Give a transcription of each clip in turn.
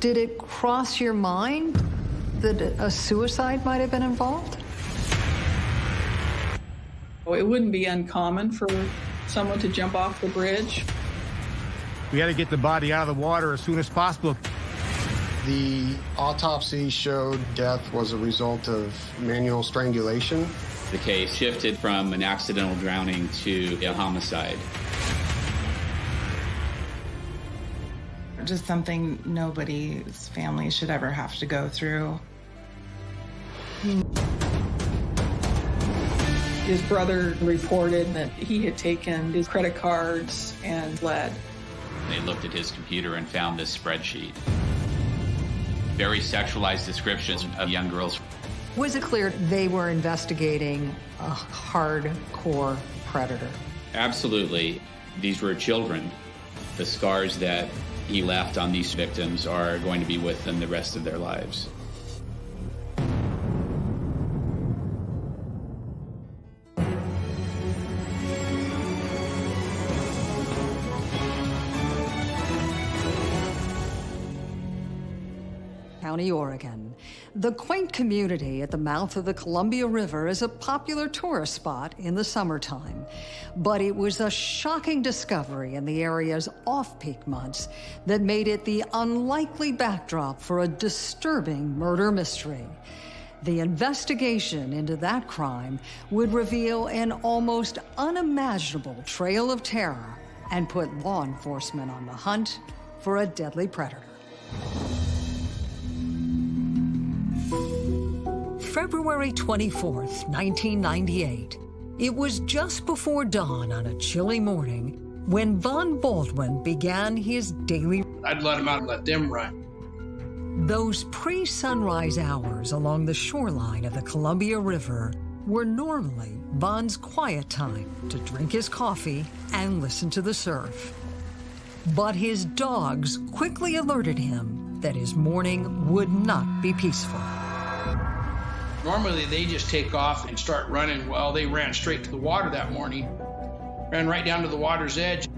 Did it cross your mind that a suicide might have been involved? Oh, it wouldn't be uncommon for someone to jump off the bridge. We had to get the body out of the water as soon as possible. The autopsy showed death was a result of manual strangulation. The case shifted from an accidental drowning to a homicide. Just something nobody's family should ever have to go through. His brother reported that he had taken his credit cards and fled. They looked at his computer and found this spreadsheet. Very sexualized descriptions of young girls. Was it clear they were investigating a hardcore predator? Absolutely. These were children. The scars that he left on these victims are going to be with them the rest of their lives. County, Oregon. The quaint community at the mouth of the Columbia River is a popular tourist spot in the summertime. But it was a shocking discovery in the area's off-peak months that made it the unlikely backdrop for a disturbing murder mystery. The investigation into that crime would reveal an almost unimaginable trail of terror and put law enforcement on the hunt for a deadly predator. February 24th, 1998. It was just before dawn on a chilly morning when Von Baldwin began his daily... I'd let him out and let them run. Those pre-sunrise hours along the shoreline of the Columbia River were normally Von's quiet time to drink his coffee and listen to the surf. But his dogs quickly alerted him that his morning would not be peaceful. Normally, they just take off and start running. Well, they ran straight to the water that morning, ran right down to the water's edge.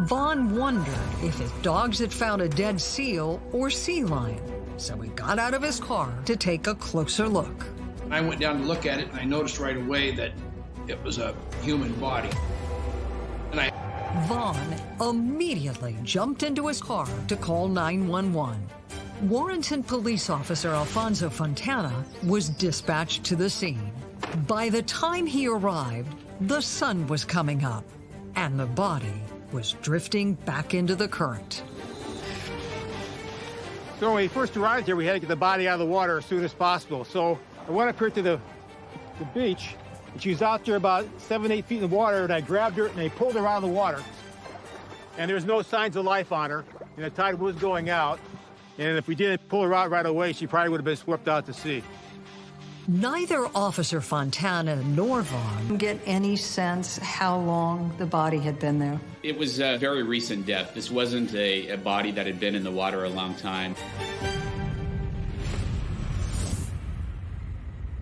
Vaughn wondered if his dogs had found a dead seal or sea lion, so he got out of his car to take a closer look. I went down to look at it, and I noticed right away that it was a human body. And I Vaughn immediately jumped into his car to call 911. Warrenton police officer Alfonso Fontana was dispatched to the scene. By the time he arrived, the sun was coming up and the body was drifting back into the current. So when we first arrived here, we had to get the body out of the water as soon as possible. So I went up here to the, the beach, and she was out there about seven, eight feet in the water, and I grabbed her and I pulled her out of the water. And there was no signs of life on her, and the tide was going out. And if we didn't pull her out right away, she probably would have been swept out to sea. Neither Officer Fontana nor Vaughn get any sense how long the body had been there. It was a very recent death. This wasn't a, a body that had been in the water a long time.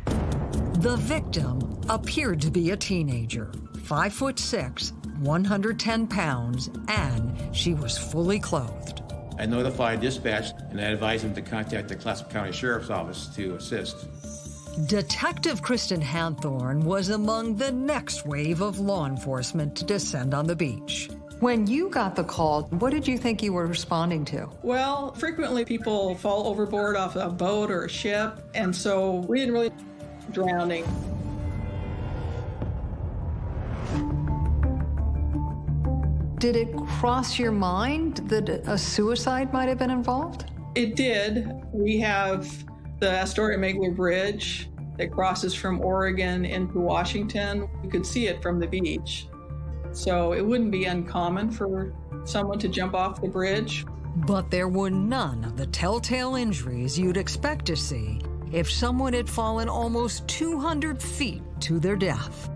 The victim appeared to be a teenager, five foot six, 110 pounds, and she was fully clothed. I notified dispatch and I advised them to contact the Clatsop County Sheriff's Office to assist. Detective Kristen Hanthorn was among the next wave of law enforcement to descend on the beach. When you got the call, what did you think you were responding to? Well, frequently people fall overboard off a boat or a ship, and so we didn't really drowning. Did it cross your mind that a suicide might have been involved? It did. We have the Astoria Megler Bridge that crosses from Oregon into Washington. You could see it from the beach. So it wouldn't be uncommon for someone to jump off the bridge. But there were none of the telltale injuries you'd expect to see if someone had fallen almost 200 feet to their death.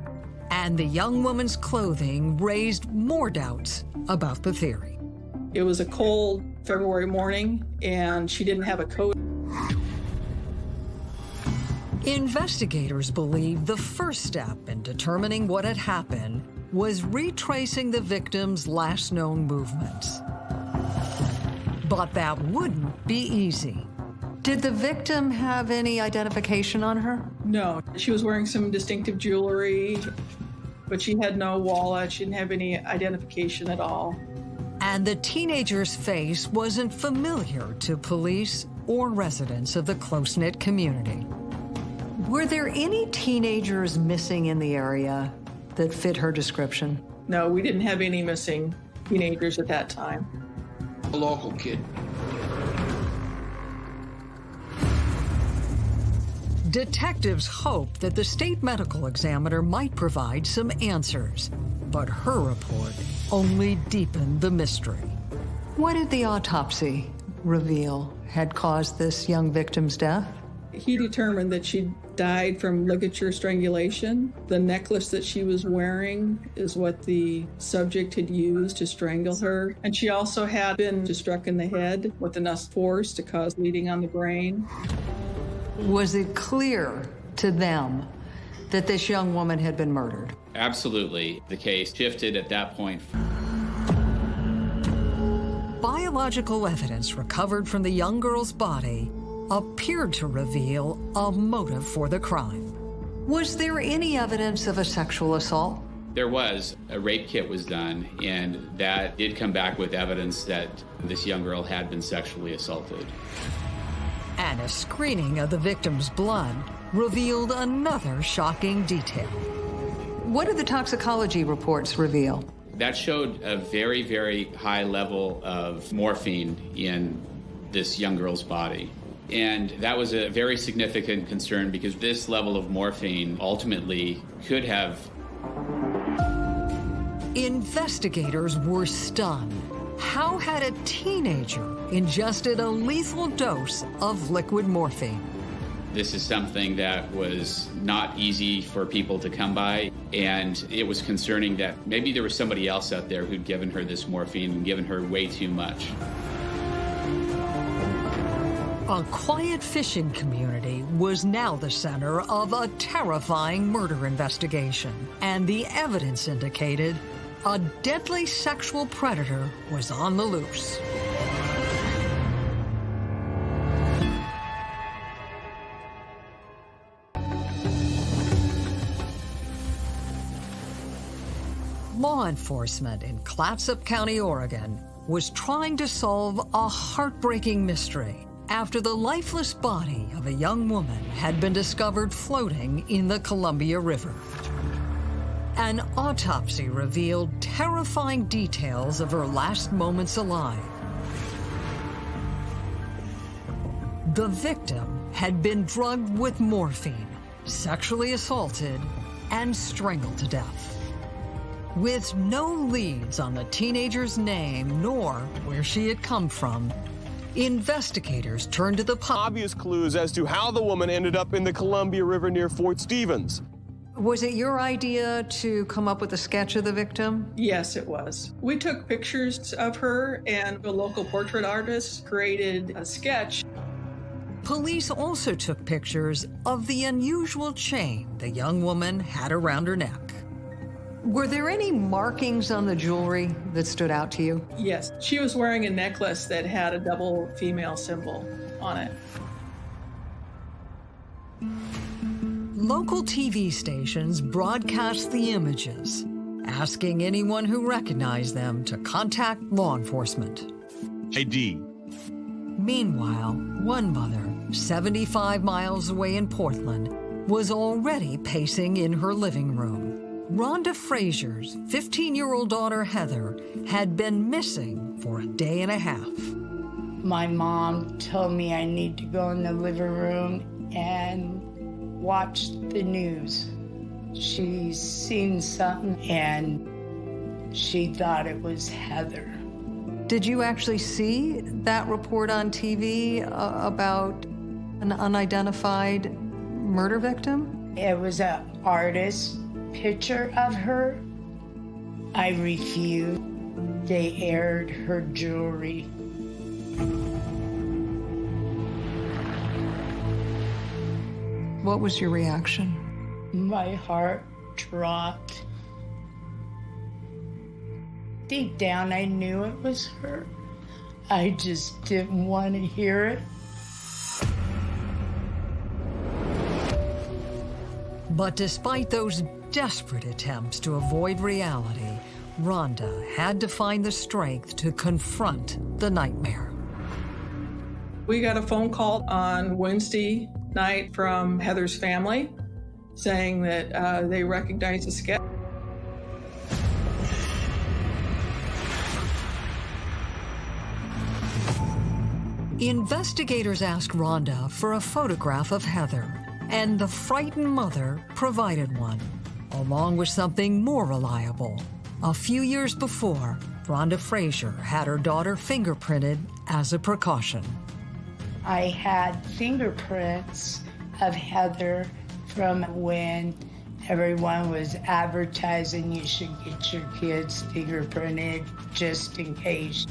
And the young woman's clothing raised more doubts about the theory. It was a cold February morning, and she didn't have a coat. Investigators believe the first step in determining what had happened was retracing the victim's last known movements. But that wouldn't be easy. Did the victim have any identification on her? No, she was wearing some distinctive jewelry, but she had no wallet. She didn't have any identification at all. And the teenager's face wasn't familiar to police or residents of the close knit community. Were there any teenagers missing in the area that fit her description? No, we didn't have any missing teenagers at that time. A local kid. Detectives hoped that the state medical examiner might provide some answers, but her report only deepened the mystery. What did the autopsy reveal had caused this young victim's death? He determined that she died from ligature strangulation. The necklace that she was wearing is what the subject had used to strangle her. And she also had been struck in the head with enough force to cause bleeding on the brain. Was it clear to them that this young woman had been murdered? Absolutely. The case shifted at that point. Biological evidence recovered from the young girl's body appeared to reveal a motive for the crime. Was there any evidence of a sexual assault? There was. A rape kit was done, and that did come back with evidence that this young girl had been sexually assaulted. And a screening of the victim's blood revealed another shocking detail. What did the toxicology reports reveal? That showed a very, very high level of morphine in this young girl's body. And that was a very significant concern because this level of morphine ultimately could have. Investigators were stunned. How had a teenager ingested a lethal dose of liquid morphine? This is something that was not easy for people to come by, and it was concerning that maybe there was somebody else out there who'd given her this morphine and given her way too much. A quiet fishing community was now the center of a terrifying murder investigation, and the evidence indicated a deadly sexual predator was on the loose. Law enforcement in Clatsop County, Oregon, was trying to solve a heartbreaking mystery after the lifeless body of a young woman had been discovered floating in the Columbia River. An autopsy revealed terrifying details of her last moments alive. The victim had been drugged with morphine, sexually assaulted, and strangled to death. With no leads on the teenager's name nor where she had come from, investigators turned to the. Obvious clues as to how the woman ended up in the Columbia River near Fort Stevens. Was it your idea to come up with a sketch of the victim? Yes, it was. We took pictures of her, and a local portrait artist created a sketch. Police also took pictures of the unusual chain the young woman had around her neck. Were there any markings on the jewelry that stood out to you? Yes, she was wearing a necklace that had a double female symbol on it. Local TV stations broadcast the images, asking anyone who recognized them to contact law enforcement. ID. Meanwhile, one mother, 75 miles away in Portland, was already pacing in her living room. Rhonda Frazier's 15 year old daughter Heather had been missing for a day and a half. My mom told me I need to go in the living room and watch the news. She seen something and she thought it was Heather. Did you actually see that report on TV uh, about an unidentified murder victim? It was an artist picture of her. I refused. They aired her jewelry. What was your reaction? My heart dropped. Deep down, I knew it was her. I just didn't want to hear it. But despite those desperate attempts to avoid reality, Rhonda had to find the strength to confront the nightmare. We got a phone call on Wednesday night from Heather's family saying that uh, they recognize the sketch. Investigators asked Rhonda for a photograph of Heather, and the frightened mother provided one, along with something more reliable. A few years before, Rhonda Frazier had her daughter fingerprinted as a precaution. I had fingerprints of Heather from when everyone was advertising you should get your kids fingerprinted just in case.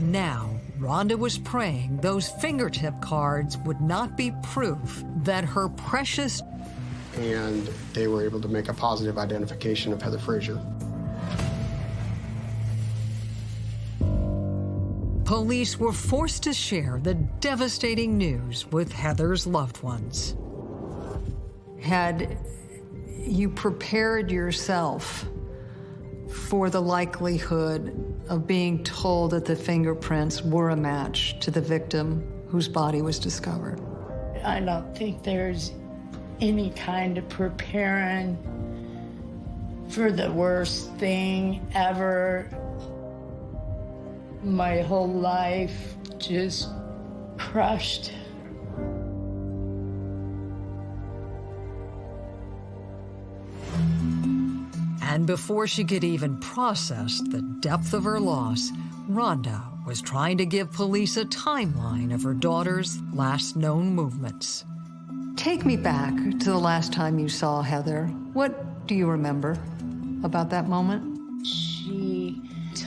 Now, Rhonda was praying those fingertip cards would not be proof that her precious. And they were able to make a positive identification of Heather Frazier. Police were forced to share the devastating news with Heather's loved ones. Had you prepared yourself for the likelihood of being told that the fingerprints were a match to the victim whose body was discovered? I don't think there's any kind of preparing for the worst thing ever my whole life just crushed. And before she could even process the depth of her loss, Rhonda was trying to give police a timeline of her daughter's last known movements. Take me back to the last time you saw Heather. What do you remember about that moment?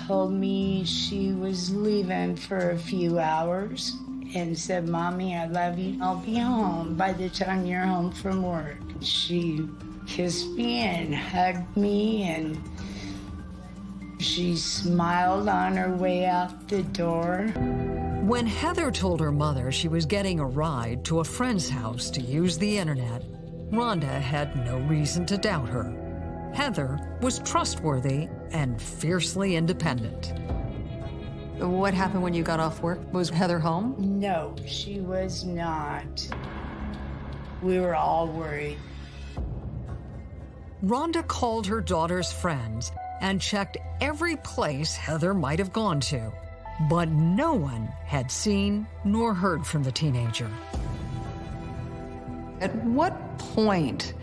Told me she was leaving for a few hours and said, Mommy, I love you. I'll be home by the time you're home from work. She kissed me and hugged me and she smiled on her way out the door. When Heather told her mother she was getting a ride to a friend's house to use the internet, Rhonda had no reason to doubt her. Heather was trustworthy and fiercely independent. What happened when you got off work? Was Heather home? No, she was not. We were all worried. Rhonda called her daughter's friends and checked every place Heather might have gone to, but no one had seen nor heard from the teenager. At what point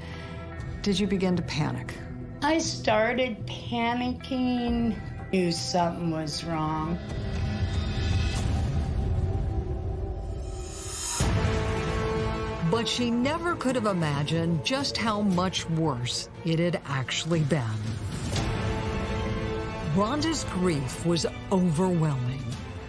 did you begin to panic? I started panicking, knew something was wrong. But she never could have imagined just how much worse it had actually been. Rhonda's grief was overwhelming,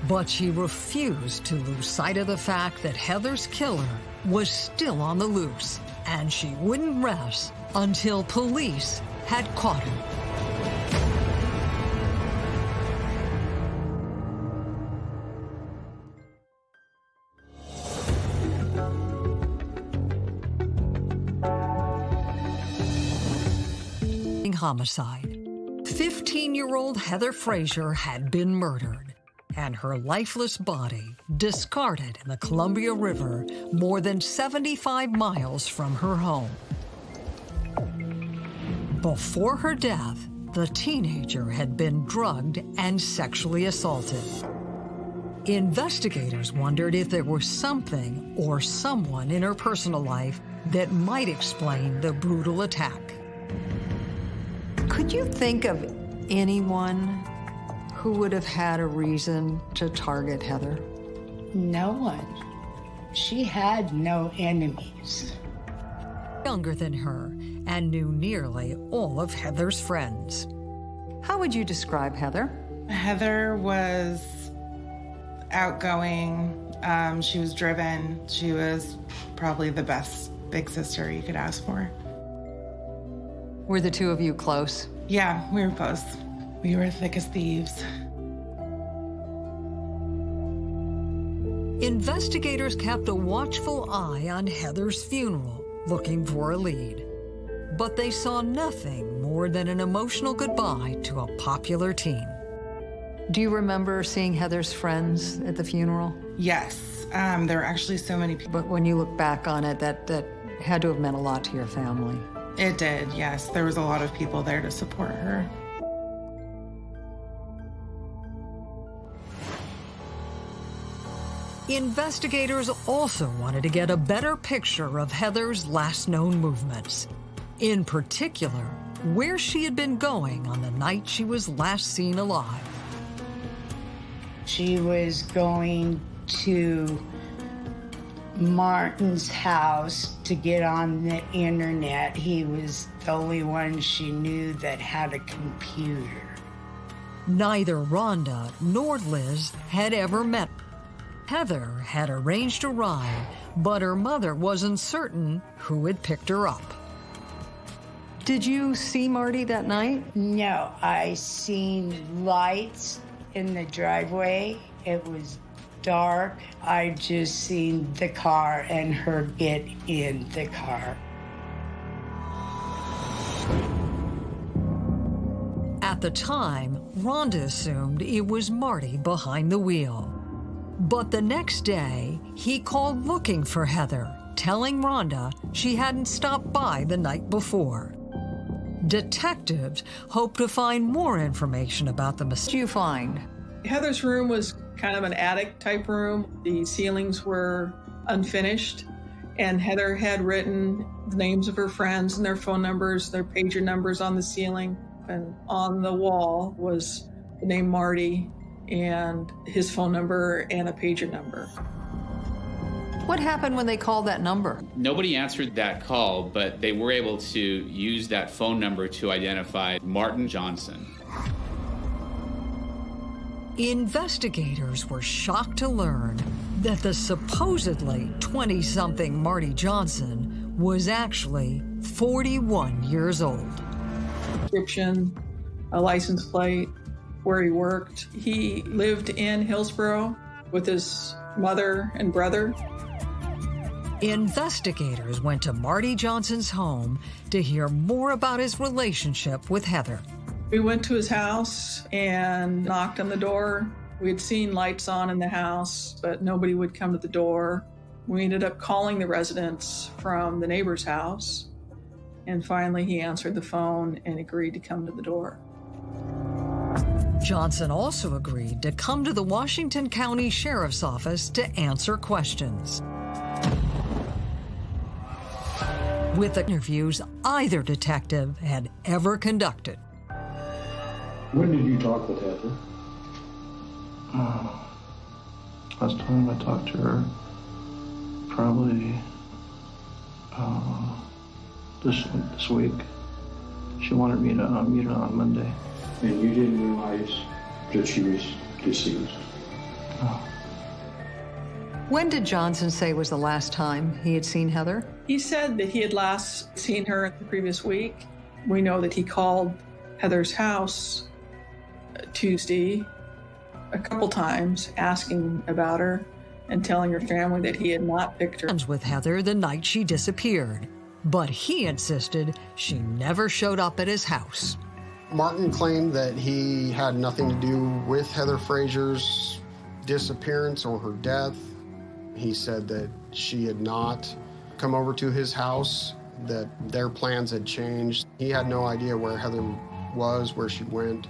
but she refused to lose sight of the fact that Heather's killer was still on the loose, and she wouldn't rest until police had caught him. homicide. 15-year-old Heather Frazier had been murdered and her lifeless body discarded in the Columbia River more than 75 miles from her home. Before her death, the teenager had been drugged and sexually assaulted. Investigators wondered if there was something or someone in her personal life that might explain the brutal attack. Could you think of anyone who would have had a reason to target Heather? No one. She had no enemies. Younger than her and knew nearly all of Heather's friends. How would you describe Heather? Heather was outgoing. Um, she was driven. She was probably the best big sister you could ask for. Were the two of you close? Yeah, we were close. We were thick as thieves. Investigators kept a watchful eye on Heather's funeral, looking for a lead. But they saw nothing more than an emotional goodbye to a popular teen. Do you remember seeing Heather's friends at the funeral? Yes. Um, there were actually so many people. But when you look back on it, that, that had to have meant a lot to your family. It did, yes. There was a lot of people there to support her. Investigators also wanted to get a better picture of Heather's last known movements. In particular, where she had been going on the night she was last seen alive. She was going to Martin's house to get on the internet. He was the only one she knew that had a computer. Neither Rhonda nor Liz had ever met. Heather had arranged a ride, but her mother wasn't certain who had picked her up. Did you see Marty that night? No, I seen lights in the driveway. It was dark. I just seen the car and her get in the car. At the time, Rhonda assumed it was Marty behind the wheel. But the next day, he called looking for Heather, telling Rhonda she hadn't stopped by the night before. Detectives hope to find more information about the mistake. you find? Heather's room was kind of an attic type room. The ceilings were unfinished, and Heather had written the names of her friends and their phone numbers, their pager numbers on the ceiling. And on the wall was the name Marty and his phone number and a pager number. What happened when they called that number? Nobody answered that call, but they were able to use that phone number to identify Martin Johnson. Investigators were shocked to learn that the supposedly 20 something Marty Johnson was actually 41 years old. Description, a license plate, where he worked. He lived in Hillsboro with his mother and brother. Investigators went to Marty Johnson's home to hear more about his relationship with Heather. We went to his house and knocked on the door. We had seen lights on in the house, but nobody would come to the door. We ended up calling the residents from the neighbor's house. And finally, he answered the phone and agreed to come to the door. Johnson also agreed to come to the Washington County Sheriff's Office to answer questions. With the interviews either detective had ever conducted. When did you talk with Heather? Uh, last time I talked to her, probably uh, this this week. She wanted me to uh, meet her on Monday. And you didn't realize that she was deceased? No. When did Johnson say was the last time he had seen Heather? He said that he had last seen her the previous week. We know that he called Heather's house Tuesday a couple times asking about her and telling her family that he had not picked her. With Heather the night she disappeared, but he insisted she never showed up at his house. Martin claimed that he had nothing to do with Heather Frazier's disappearance or her death. He said that she had not come over to his house, that their plans had changed. He had no idea where Heather was, where she went.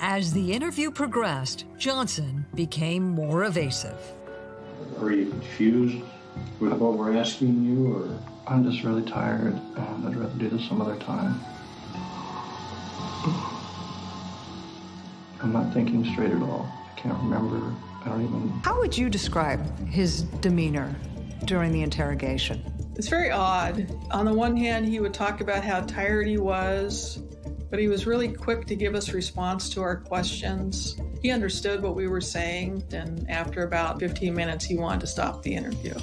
As the interview progressed, Johnson became more evasive. Are you confused with what we're asking you, or? I'm just really tired, and I'd rather do this some other time. I'm not thinking straight at all. I can't remember. I don't even. How would you describe his demeanor during the interrogation? It's very odd. On the one hand, he would talk about how tired he was, but he was really quick to give us response to our questions. He understood what we were saying, and after about 15 minutes, he wanted to stop the interview.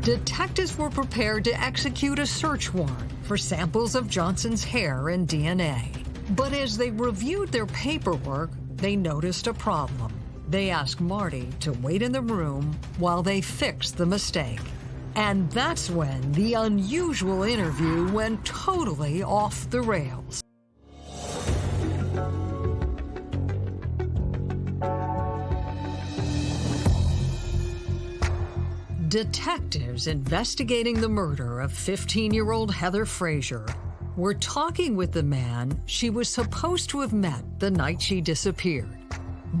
Detectives were prepared to execute a search warrant for samples of Johnson's hair and DNA. But as they reviewed their paperwork, they noticed a problem. They asked Marty to wait in the room while they fix the mistake. And that's when the unusual interview went totally off the rails. Detectives investigating the murder of 15-year-old Heather Frazier were talking with the man she was supposed to have met the night she disappeared.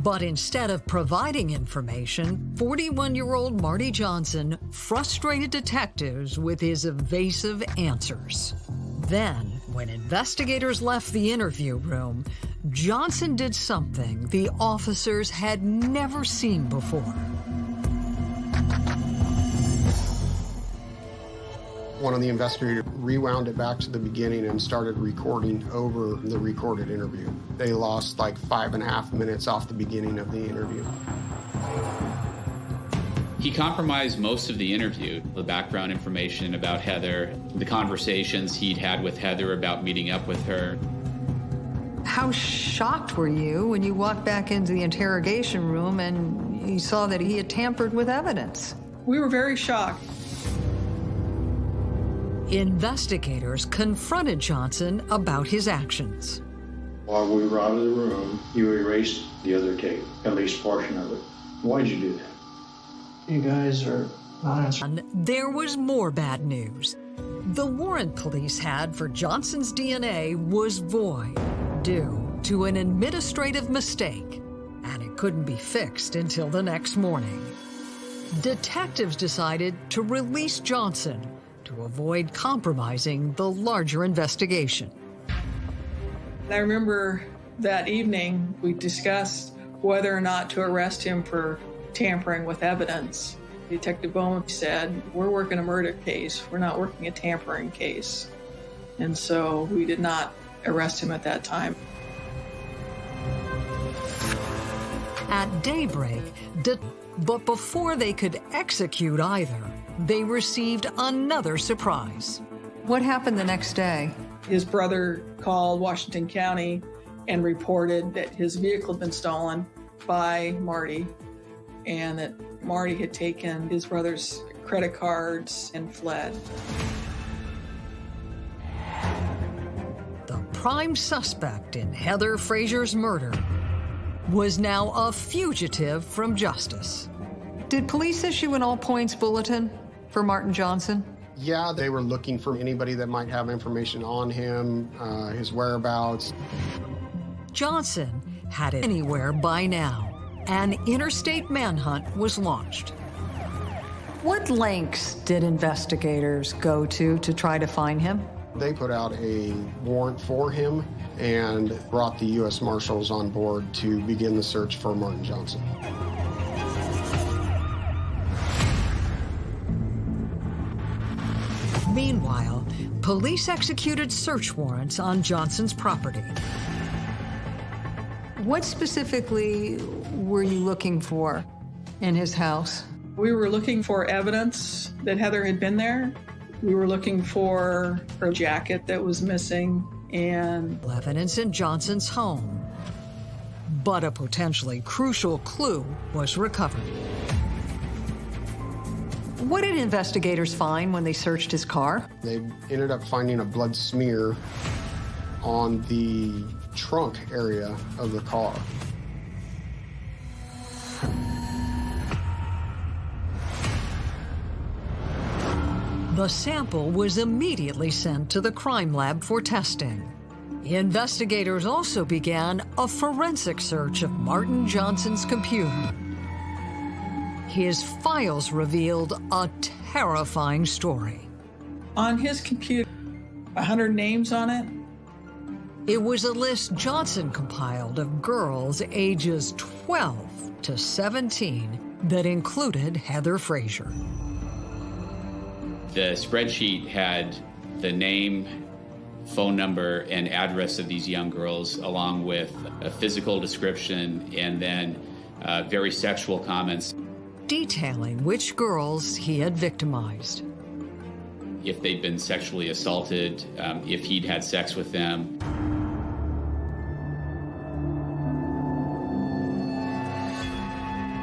But instead of providing information, 41-year-old Marty Johnson frustrated detectives with his evasive answers. Then, when investigators left the interview room, Johnson did something the officers had never seen before. One of the investigators rewound it back to the beginning and started recording over the recorded interview. They lost like five and a half minutes off the beginning of the interview. He compromised most of the interview, the background information about Heather, the conversations he'd had with Heather about meeting up with her. How shocked were you when you walked back into the interrogation room and you saw that he had tampered with evidence? We were very shocked. Investigators confronted Johnson about his actions. While we were out of the room, you erased the other tape, at least portion of it. Why'd you do that? You guys are not answering. There was more bad news. The warrant police had for Johnson's DNA was void due to an administrative mistake, and it couldn't be fixed until the next morning. Detectives decided to release Johnson to avoid compromising the larger investigation. I remember that evening we discussed whether or not to arrest him for tampering with evidence. Detective Bowman said, We're working a murder case, we're not working a tampering case. And so we did not arrest him at that time. At daybreak, but before they could execute either, they received another surprise. What happened the next day? His brother called Washington County and reported that his vehicle had been stolen by Marty and that Marty had taken his brother's credit cards and fled. The prime suspect in Heather Frazier's murder was now a fugitive from justice. Did police issue an all points bulletin for Martin Johnson? Yeah, they were looking for anybody that might have information on him, uh, his whereabouts. Johnson had it anywhere by now. An interstate manhunt was launched. What lengths did investigators go to to try to find him? They put out a warrant for him and brought the U.S. Marshals on board to begin the search for Martin Johnson. Meanwhile, police executed search warrants on Johnson's property. What specifically were you looking for in his house? We were looking for evidence that Heather had been there. We were looking for her jacket that was missing and evidence in Johnson's home. But a potentially crucial clue was recovered. What did investigators find when they searched his car? They ended up finding a blood smear on the trunk area of the car. The sample was immediately sent to the crime lab for testing. Investigators also began a forensic search of Martin Johnson's computer. His files revealed a terrifying story. On his computer, 100 names on it. It was a list Johnson compiled of girls ages 12 to 17 that included Heather Frazier. The spreadsheet had the name, phone number, and address of these young girls, along with a physical description and then uh, very sexual comments. Detailing which girls he had victimized. If they'd been sexually assaulted, um, if he'd had sex with them.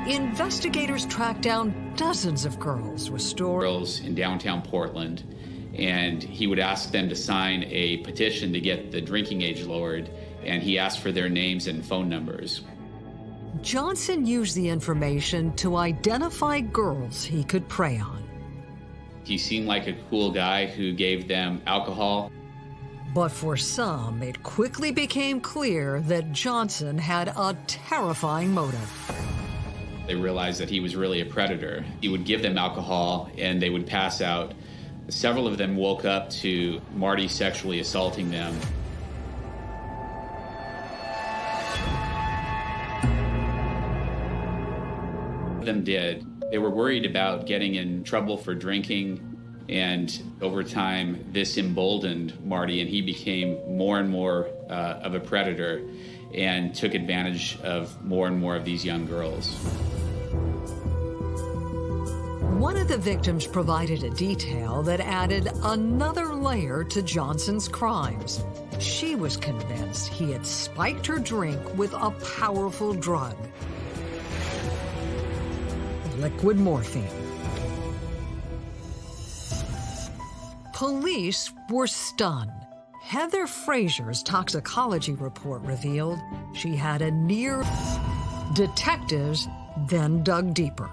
investigators tracked down dozens of girls with stories. Girls in downtown Portland, and he would ask them to sign a petition to get the drinking age lowered, and he asked for their names and phone numbers. Johnson used the information to identify girls he could prey on. He seemed like a cool guy who gave them alcohol. But for some, it quickly became clear that Johnson had a terrifying motive. They realized that he was really a predator. He would give them alcohol and they would pass out. Several of them woke up to Marty sexually assaulting them. Them did. They were worried about getting in trouble for drinking, and over time, this emboldened Marty, and he became more and more uh, of a predator and took advantage of more and more of these young girls. One of the victims provided a detail that added another layer to Johnson's crimes. She was convinced he had spiked her drink with a powerful drug liquid morphine. Police were stunned. Heather Fraser's toxicology report revealed she had a near... Detectives then dug deeper.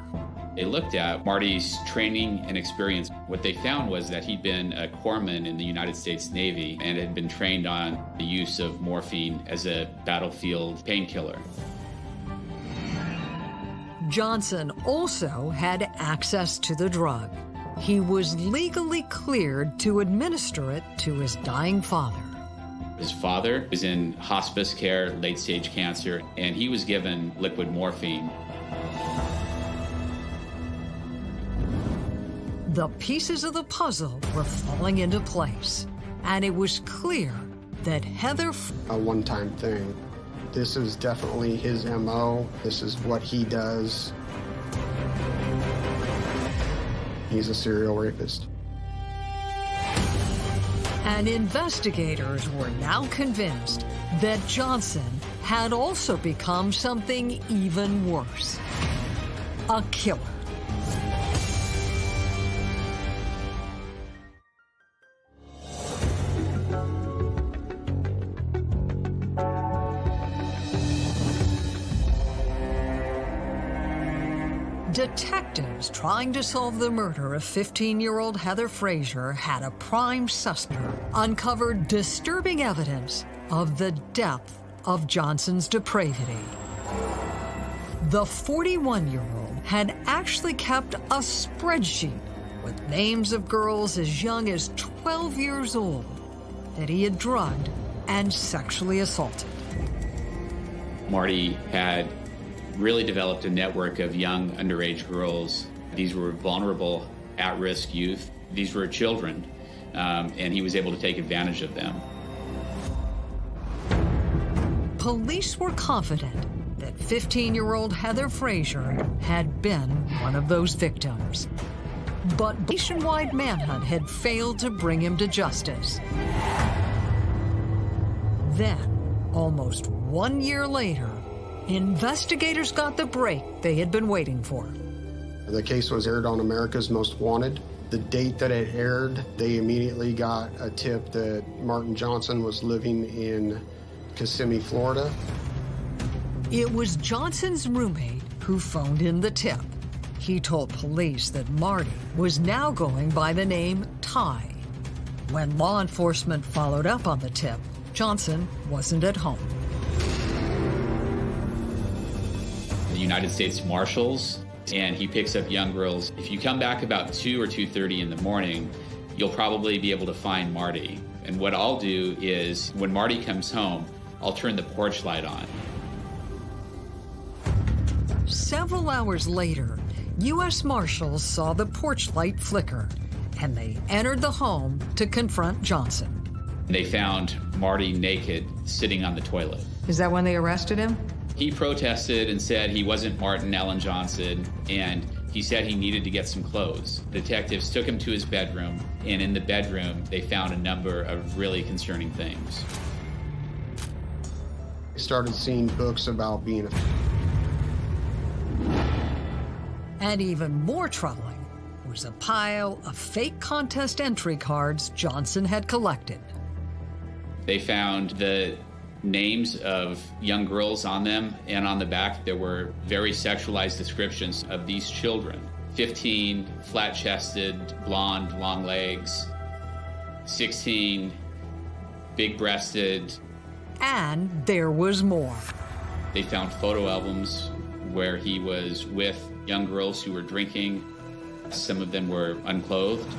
They looked at Marty's training and experience. What they found was that he'd been a corpsman in the United States Navy and had been trained on the use of morphine as a battlefield painkiller. Johnson also had access to the drug. He was legally cleared to administer it to his dying father. His father was in hospice care, late stage cancer, and he was given liquid morphine. The pieces of the puzzle were falling into place, and it was clear that Heather. A one time thing. This is definitely his MO. This is what he does. He's a serial rapist. And investigators were now convinced that Johnson had also become something even worse a killer. Trying to solve the murder of 15-year-old Heather Fraser had a prime suspect uncovered disturbing evidence of the depth of Johnson's depravity. The 41-year-old had actually kept a spreadsheet with names of girls as young as 12 years old that he had drugged and sexually assaulted. Marty had really developed a network of young underage girls. These were vulnerable, at risk youth. These were children, um, and he was able to take advantage of them. Police were confident that 15 year old Heather Fraser had been one of those victims. But nationwide manhunt had failed to bring him to justice. Then, almost one year later, Investigators got the break they had been waiting for. The case was aired on America's Most Wanted. The date that it aired, they immediately got a tip that Martin Johnson was living in Kissimmee, Florida. It was Johnson's roommate who phoned in the tip. He told police that Marty was now going by the name Ty. When law enforcement followed up on the tip, Johnson wasn't at home. the United States Marshals, and he picks up young girls. If you come back about 2 or 2.30 in the morning, you'll probably be able to find Marty. And what I'll do is, when Marty comes home, I'll turn the porch light on. Several hours later, U.S. Marshals saw the porch light flicker, and they entered the home to confront Johnson. They found Marty naked, sitting on the toilet. Is that when they arrested him? He protested and said he wasn't Martin Allen Johnson, and he said he needed to get some clothes. Detectives took him to his bedroom, and in the bedroom, they found a number of really concerning things. I started seeing books about being a And even more troubling was a pile of fake contest entry cards Johnson had collected. They found the names of young girls on them, and on the back there were very sexualized descriptions of these children 15, flat chested, blonde, long legs, 16, big breasted. And there was more. They found photo albums where he was with young girls who were drinking. Some of them were unclothed.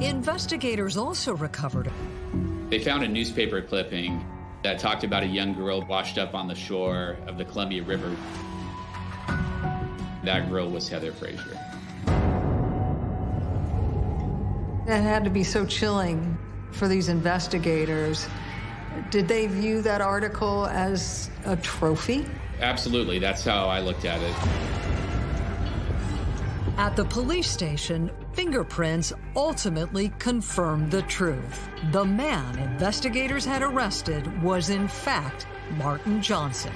Investigators also recovered. They found a newspaper clipping that talked about a young girl washed up on the shore of the Columbia River. That girl was Heather Fraser. That had to be so chilling for these investigators. Did they view that article as a trophy? Absolutely. That's how I looked at it. At the police station, fingerprints ultimately confirmed the truth. The man investigators had arrested was, in fact, Martin Johnson.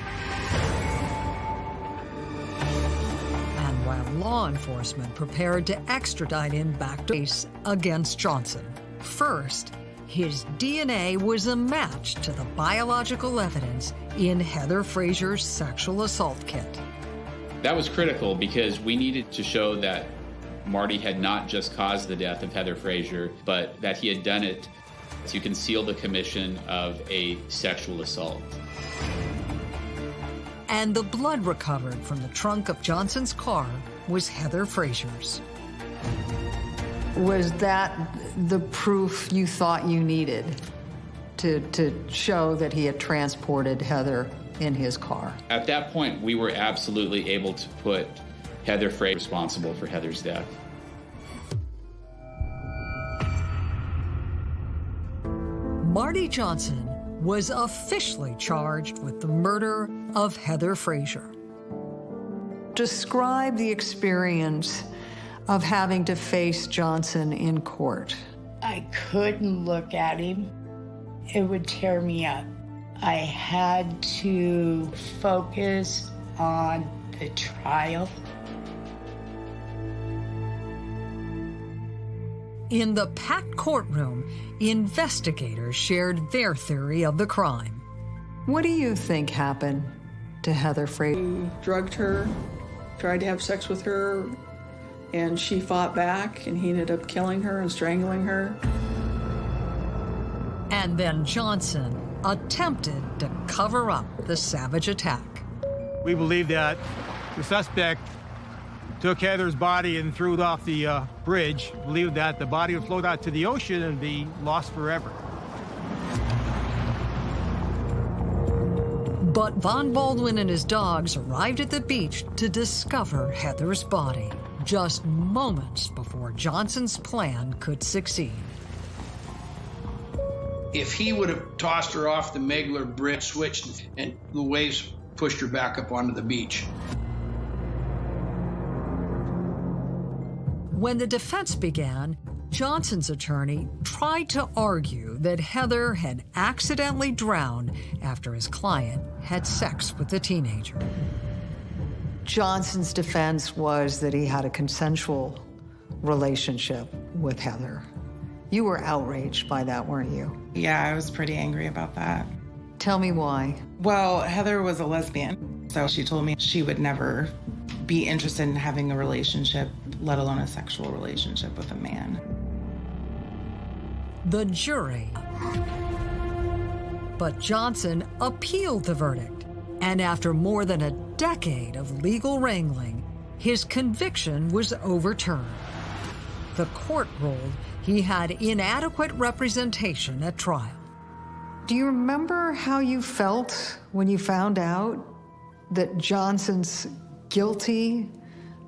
And while law enforcement prepared to extradite him back to case against Johnson, first, his DNA was a match to the biological evidence in Heather Fraser's sexual assault kit. That was critical because we needed to show that Marty had not just caused the death of Heather Fraser, but that he had done it to conceal the commission of a sexual assault. And the blood recovered from the trunk of Johnson's car was Heather Fraser's. Was that the proof you thought you needed to, to show that he had transported Heather in his car? At that point, we were absolutely able to put Heather Frey responsible for Heather's death. Marty Johnson was officially charged with the murder of Heather Fraser. Describe the experience of having to face Johnson in court. I couldn't look at him. It would tear me up. I had to focus on the trial. In the packed courtroom, investigators shared their theory of the crime. What do you think happened to Heather Fraser? He drugged her, tried to have sex with her, and she fought back, and he ended up killing her and strangling her. And then Johnson attempted to cover up the savage attack. We believe that the suspect took Heather's body and threw it off the uh, bridge, believed that the body would float out to the ocean and be lost forever. But Von Baldwin and his dogs arrived at the beach to discover Heather's body, just moments before Johnson's plan could succeed. If he would have tossed her off the Megler Bridge, switched, and the waves pushed her back up onto the beach. When the defense began, Johnson's attorney tried to argue that Heather had accidentally drowned after his client had sex with the teenager. Johnson's defense was that he had a consensual relationship with Heather. You were outraged by that, weren't you? Yeah, I was pretty angry about that. Tell me why. Well, Heather was a lesbian, so she told me she would never be interested in having a relationship, let alone a sexual relationship with a man. The jury. But Johnson appealed the verdict, and after more than a decade of legal wrangling, his conviction was overturned. The court ruled he had inadequate representation at trial. Do you remember how you felt when you found out that Johnson's guilty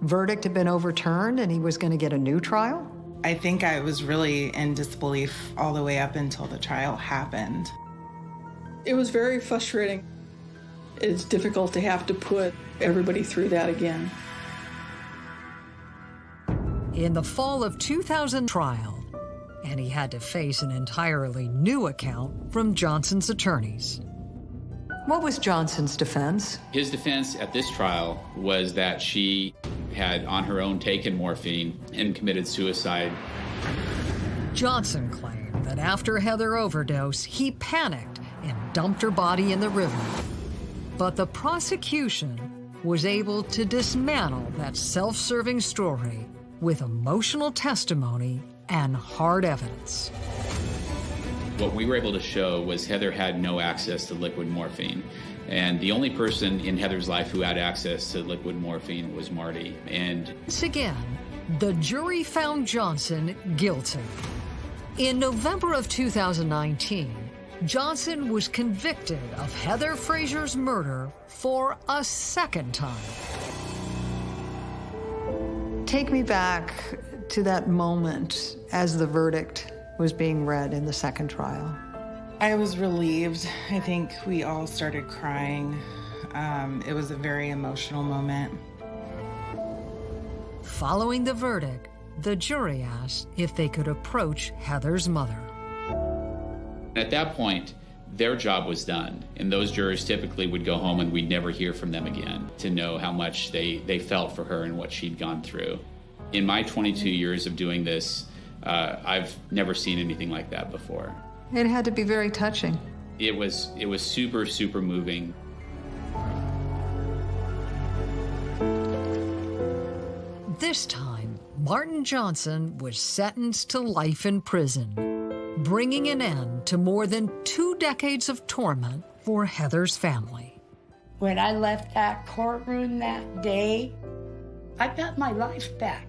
verdict had been overturned and he was going to get a new trial? I think I was really in disbelief all the way up until the trial happened. It was very frustrating. It's difficult to have to put everybody through that again. In the fall of 2000 trial, and he had to face an entirely new account from Johnson's attorneys. What was Johnson's defense? His defense at this trial was that she had on her own taken morphine and committed suicide. Johnson claimed that after Heather overdosed, he panicked and dumped her body in the river. But the prosecution was able to dismantle that self-serving story with emotional testimony and hard evidence. What we were able to show was Heather had no access to liquid morphine. And the only person in Heather's life who had access to liquid morphine was Marty. And once again, the jury found Johnson guilty. In November of 2019, Johnson was convicted of Heather Fraser's murder for a second time. Take me back to that moment as the verdict was being read in the second trial. I was relieved. I think we all started crying. Um, it was a very emotional moment. Following the verdict, the jury asked if they could approach Heather's mother. At that point, their job was done, and those jurors typically would go home and we'd never hear from them again to know how much they, they felt for her and what she'd gone through. In my 22 years of doing this, uh, I've never seen anything like that before. It had to be very touching. It was, it was super, super moving. This time, Martin Johnson was sentenced to life in prison, bringing an end to more than two decades of torment for Heather's family. When I left that courtroom that day, I got my life back.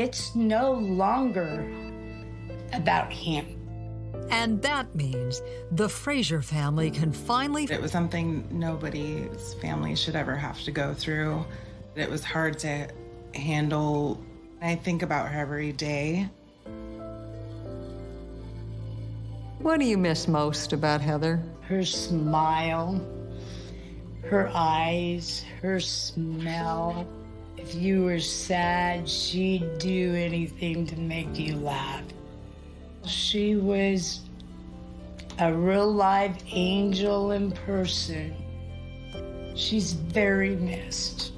It's no longer about him. And that means the Fraser family can finally. It was something nobody's family should ever have to go through. It was hard to handle. I think about her every day. What do you miss most about Heather? Her smile, her eyes, her smell. If you were sad, she'd do anything to make you laugh. She was a real live angel in person. She's very missed.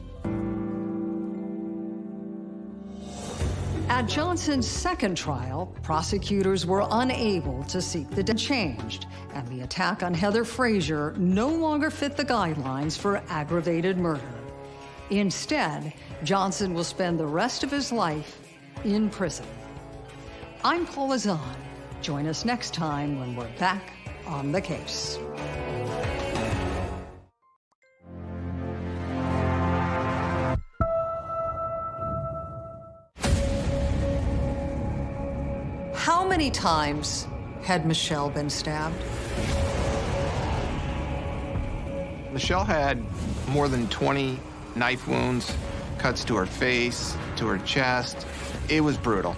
At Johnson's second trial, prosecutors were unable to seek the death changed, and the attack on Heather Fraser no longer fit the guidelines for aggravated murder. Instead, Johnson will spend the rest of his life in prison. I'm Paula Zahn. Join us next time when we're back on the case. How many times had Michelle been stabbed? Michelle had more than 20 knife wounds, cuts to her face, to her chest. It was brutal.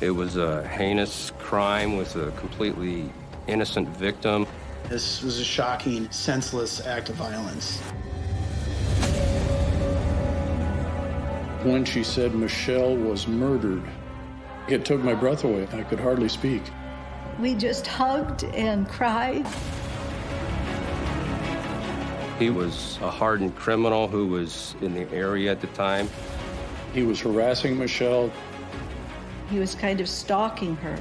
It was a heinous crime with a completely innocent victim. This was a shocking, senseless act of violence. When she said Michelle was murdered, it took my breath away. I could hardly speak. We just hugged and cried. He was a hardened criminal who was in the area at the time. He was harassing Michelle. He was kind of stalking her.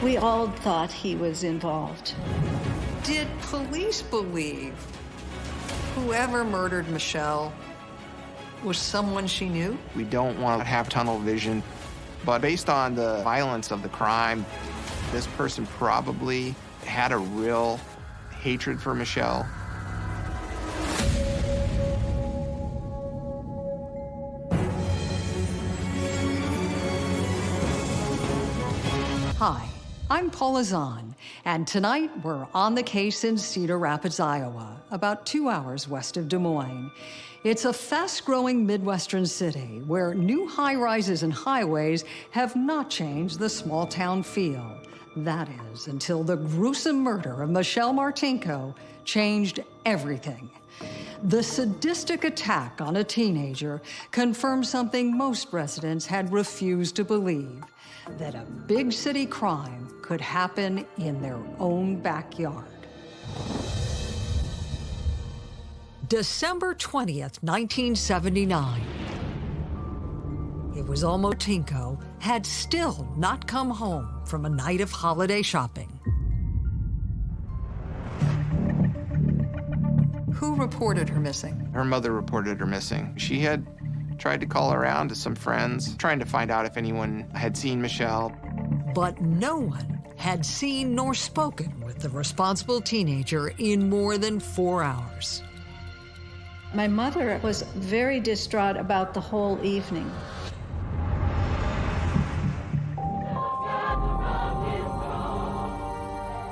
We all thought he was involved. Did police believe whoever murdered Michelle was someone she knew? We don't want to have tunnel vision, but based on the violence of the crime, this person probably had a real hatred for Michelle. Hi, I'm Paula Zahn, and tonight we're on the case in Cedar Rapids, Iowa, about two hours west of Des Moines. It's a fast-growing Midwestern city where new high-rises and highways have not changed the small-town feel. That is, until the gruesome murder of Michelle Martinko changed everything. The sadistic attack on a teenager confirmed something most residents had refused to believe, that a big city crime could happen in their own backyard. December 20th, 1979. It was almost Tinko had still not come home from a night of holiday shopping. Who reported her missing? Her mother reported her missing. She had tried to call around to some friends, trying to find out if anyone had seen Michelle. But no one had seen nor spoken with the responsible teenager in more than four hours. My mother was very distraught about the whole evening.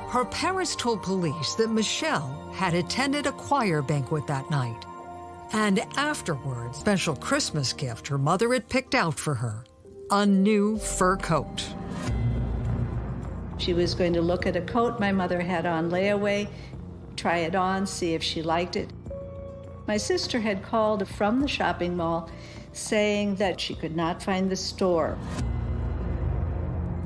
Her parents told police that Michelle had attended a choir banquet that night. And afterwards, special Christmas gift her mother had picked out for her, a new fur coat. She was going to look at a coat my mother had on layaway, try it on, see if she liked it. My sister had called from the shopping mall saying that she could not find the store.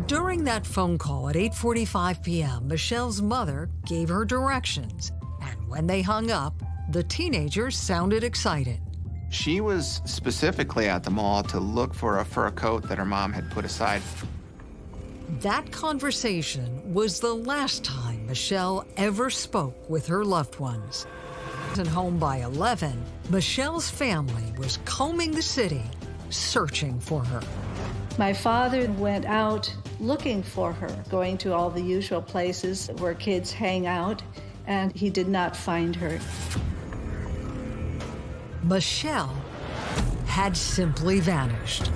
During that phone call at 8:45 p.m., Michelle's mother gave her directions, and when they hung up, the teenager sounded excited. She was specifically at the mall to look for a fur coat that her mom had put aside. That conversation was the last time Michelle ever spoke with her loved ones. And home by 11, Michelle's family was combing the city, searching for her. My father went out looking for her, going to all the usual places where kids hang out, and he did not find her. Michelle had simply vanished.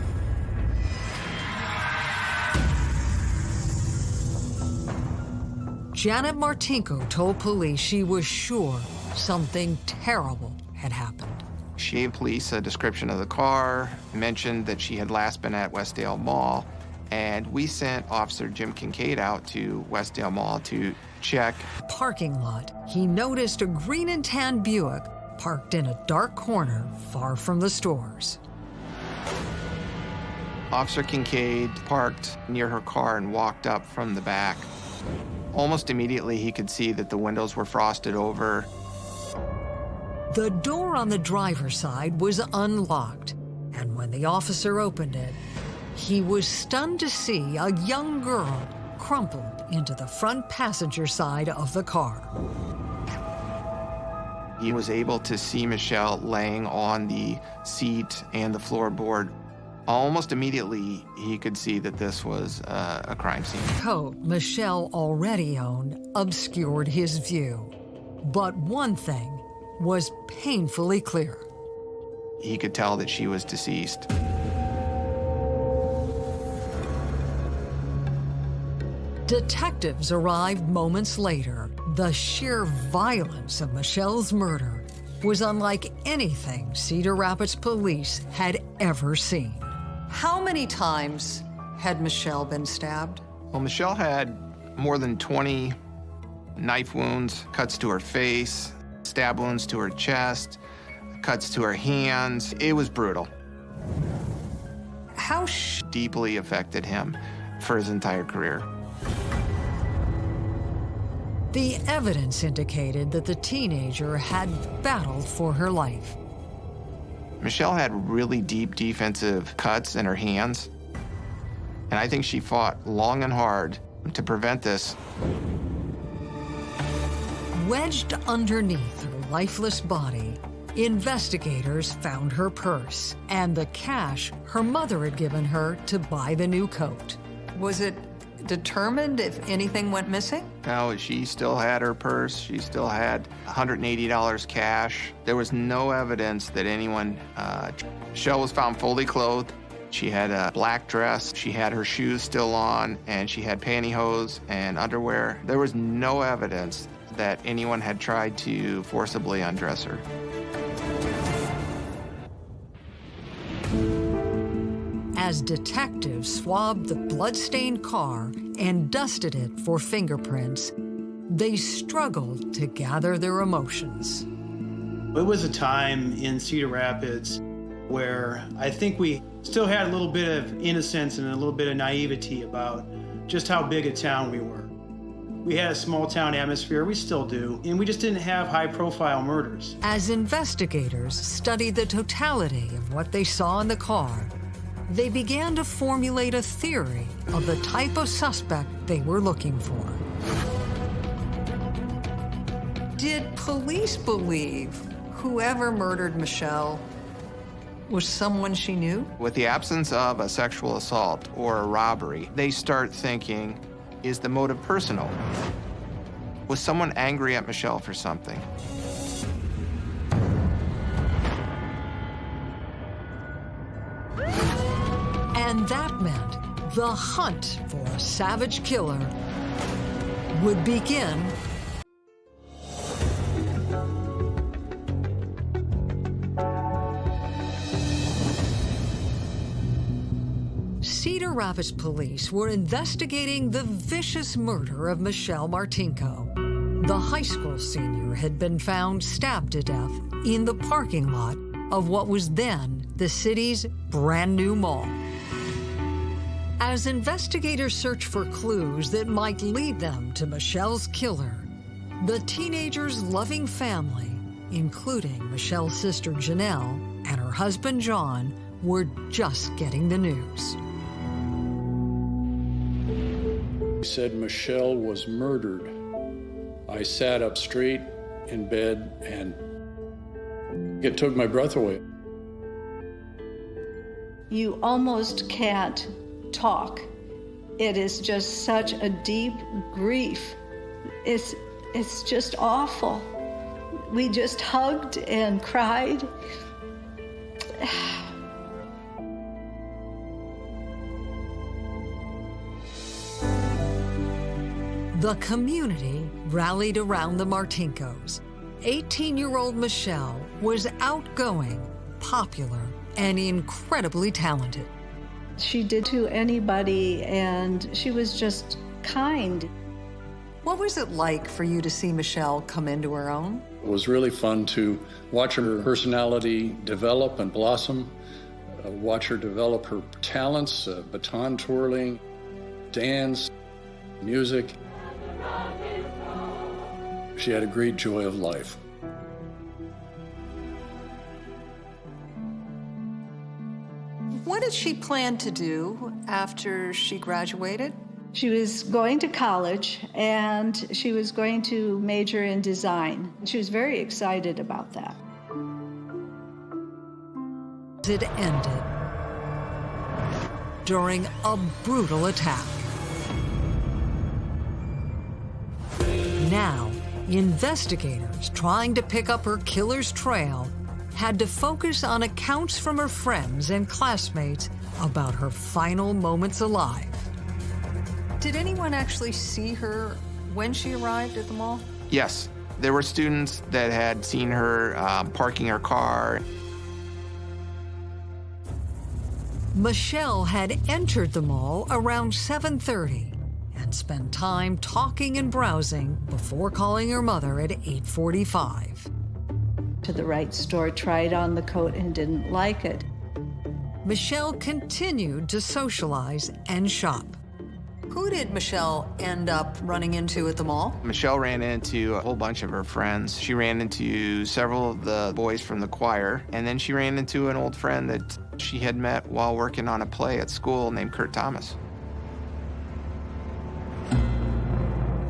Janet Martinko told police she was sure something terrible had happened. She gave police a description of the car, mentioned that she had last been at Westdale Mall, and we sent Officer Jim Kincaid out to Westdale Mall to check. Parking lot, he noticed a green and tan Buick parked in a dark corner far from the stores. Officer Kincaid parked near her car and walked up from the back. Almost immediately, he could see that the windows were frosted over. The door on the driver's side was unlocked, and when the officer opened it, he was stunned to see a young girl crumpled into the front passenger side of the car. He was able to see Michelle laying on the seat and the floorboard. Almost immediately, he could see that this was uh, a crime scene. Coat Michelle already owned obscured his view. But one thing was painfully clear. He could tell that she was deceased. Detectives arrived moments later. The sheer violence of Michelle's murder was unlike anything Cedar Rapids police had ever seen. How many times had Michelle been stabbed? Well, Michelle had more than 20 knife wounds, cuts to her face, stab wounds to her chest, cuts to her hands. It was brutal. How deeply affected him for his entire career. The evidence indicated that the teenager had battled for her life. Michelle had really deep defensive cuts in her hands, and I think she fought long and hard to prevent this. Wedged underneath her lifeless body, investigators found her purse and the cash her mother had given her to buy the new coat. Was it determined if anything went missing? No, she still had her purse. She still had $180 cash. There was no evidence that anyone. Uh, Shell was found fully clothed. She had a black dress. She had her shoes still on, and she had pantyhose and underwear. There was no evidence that anyone had tried to forcibly undress her. As detectives swabbed the bloodstained car and dusted it for fingerprints, they struggled to gather their emotions. It was a time in Cedar Rapids where I think we still had a little bit of innocence and a little bit of naivety about just how big a town we were. We had a small town atmosphere, we still do, and we just didn't have high profile murders. As investigators studied the totality of what they saw in the car, they began to formulate a theory of the type of suspect they were looking for. Did police believe whoever murdered Michelle was someone she knew? With the absence of a sexual assault or a robbery, they start thinking, is the motive personal? Was someone angry at Michelle for something? Meant the hunt for a savage killer would begin Cedar Rapids police were investigating the vicious murder of Michelle Martinko. The high school senior had been found stabbed to death in the parking lot of what was then the city's brand new mall. As investigators search for clues that might lead them to Michelle's killer, the teenager's loving family, including Michelle's sister Janelle and her husband John, were just getting the news. He said Michelle was murdered. I sat up straight in bed and it took my breath away. You almost can't talk. It is just such a deep grief. It's, it's just awful. We just hugged and cried. The community rallied around the Martinkos. 18-year-old Michelle was outgoing, popular, and incredibly talented. She did to anybody, and she was just kind. What was it like for you to see Michelle come into her own? It was really fun to watch her personality develop and blossom, uh, watch her develop her talents, uh, baton twirling, dance, music. She had a great joy of life. What did she plan to do after she graduated? She was going to college and she was going to major in design. She was very excited about that. It ended during a brutal attack. Now, investigators trying to pick up her killer's trail had to focus on accounts from her friends and classmates about her final moments alive. Did anyone actually see her when she arrived at the mall? Yes, there were students that had seen her um, parking her car. Michelle had entered the mall around 7.30 and spent time talking and browsing before calling her mother at 8.45. To the right store, tried on the coat and didn't like it. Michelle continued to socialize and shop. Who did Michelle end up running into at the mall? Michelle ran into a whole bunch of her friends. She ran into several of the boys from the choir, and then she ran into an old friend that she had met while working on a play at school named Kurt Thomas.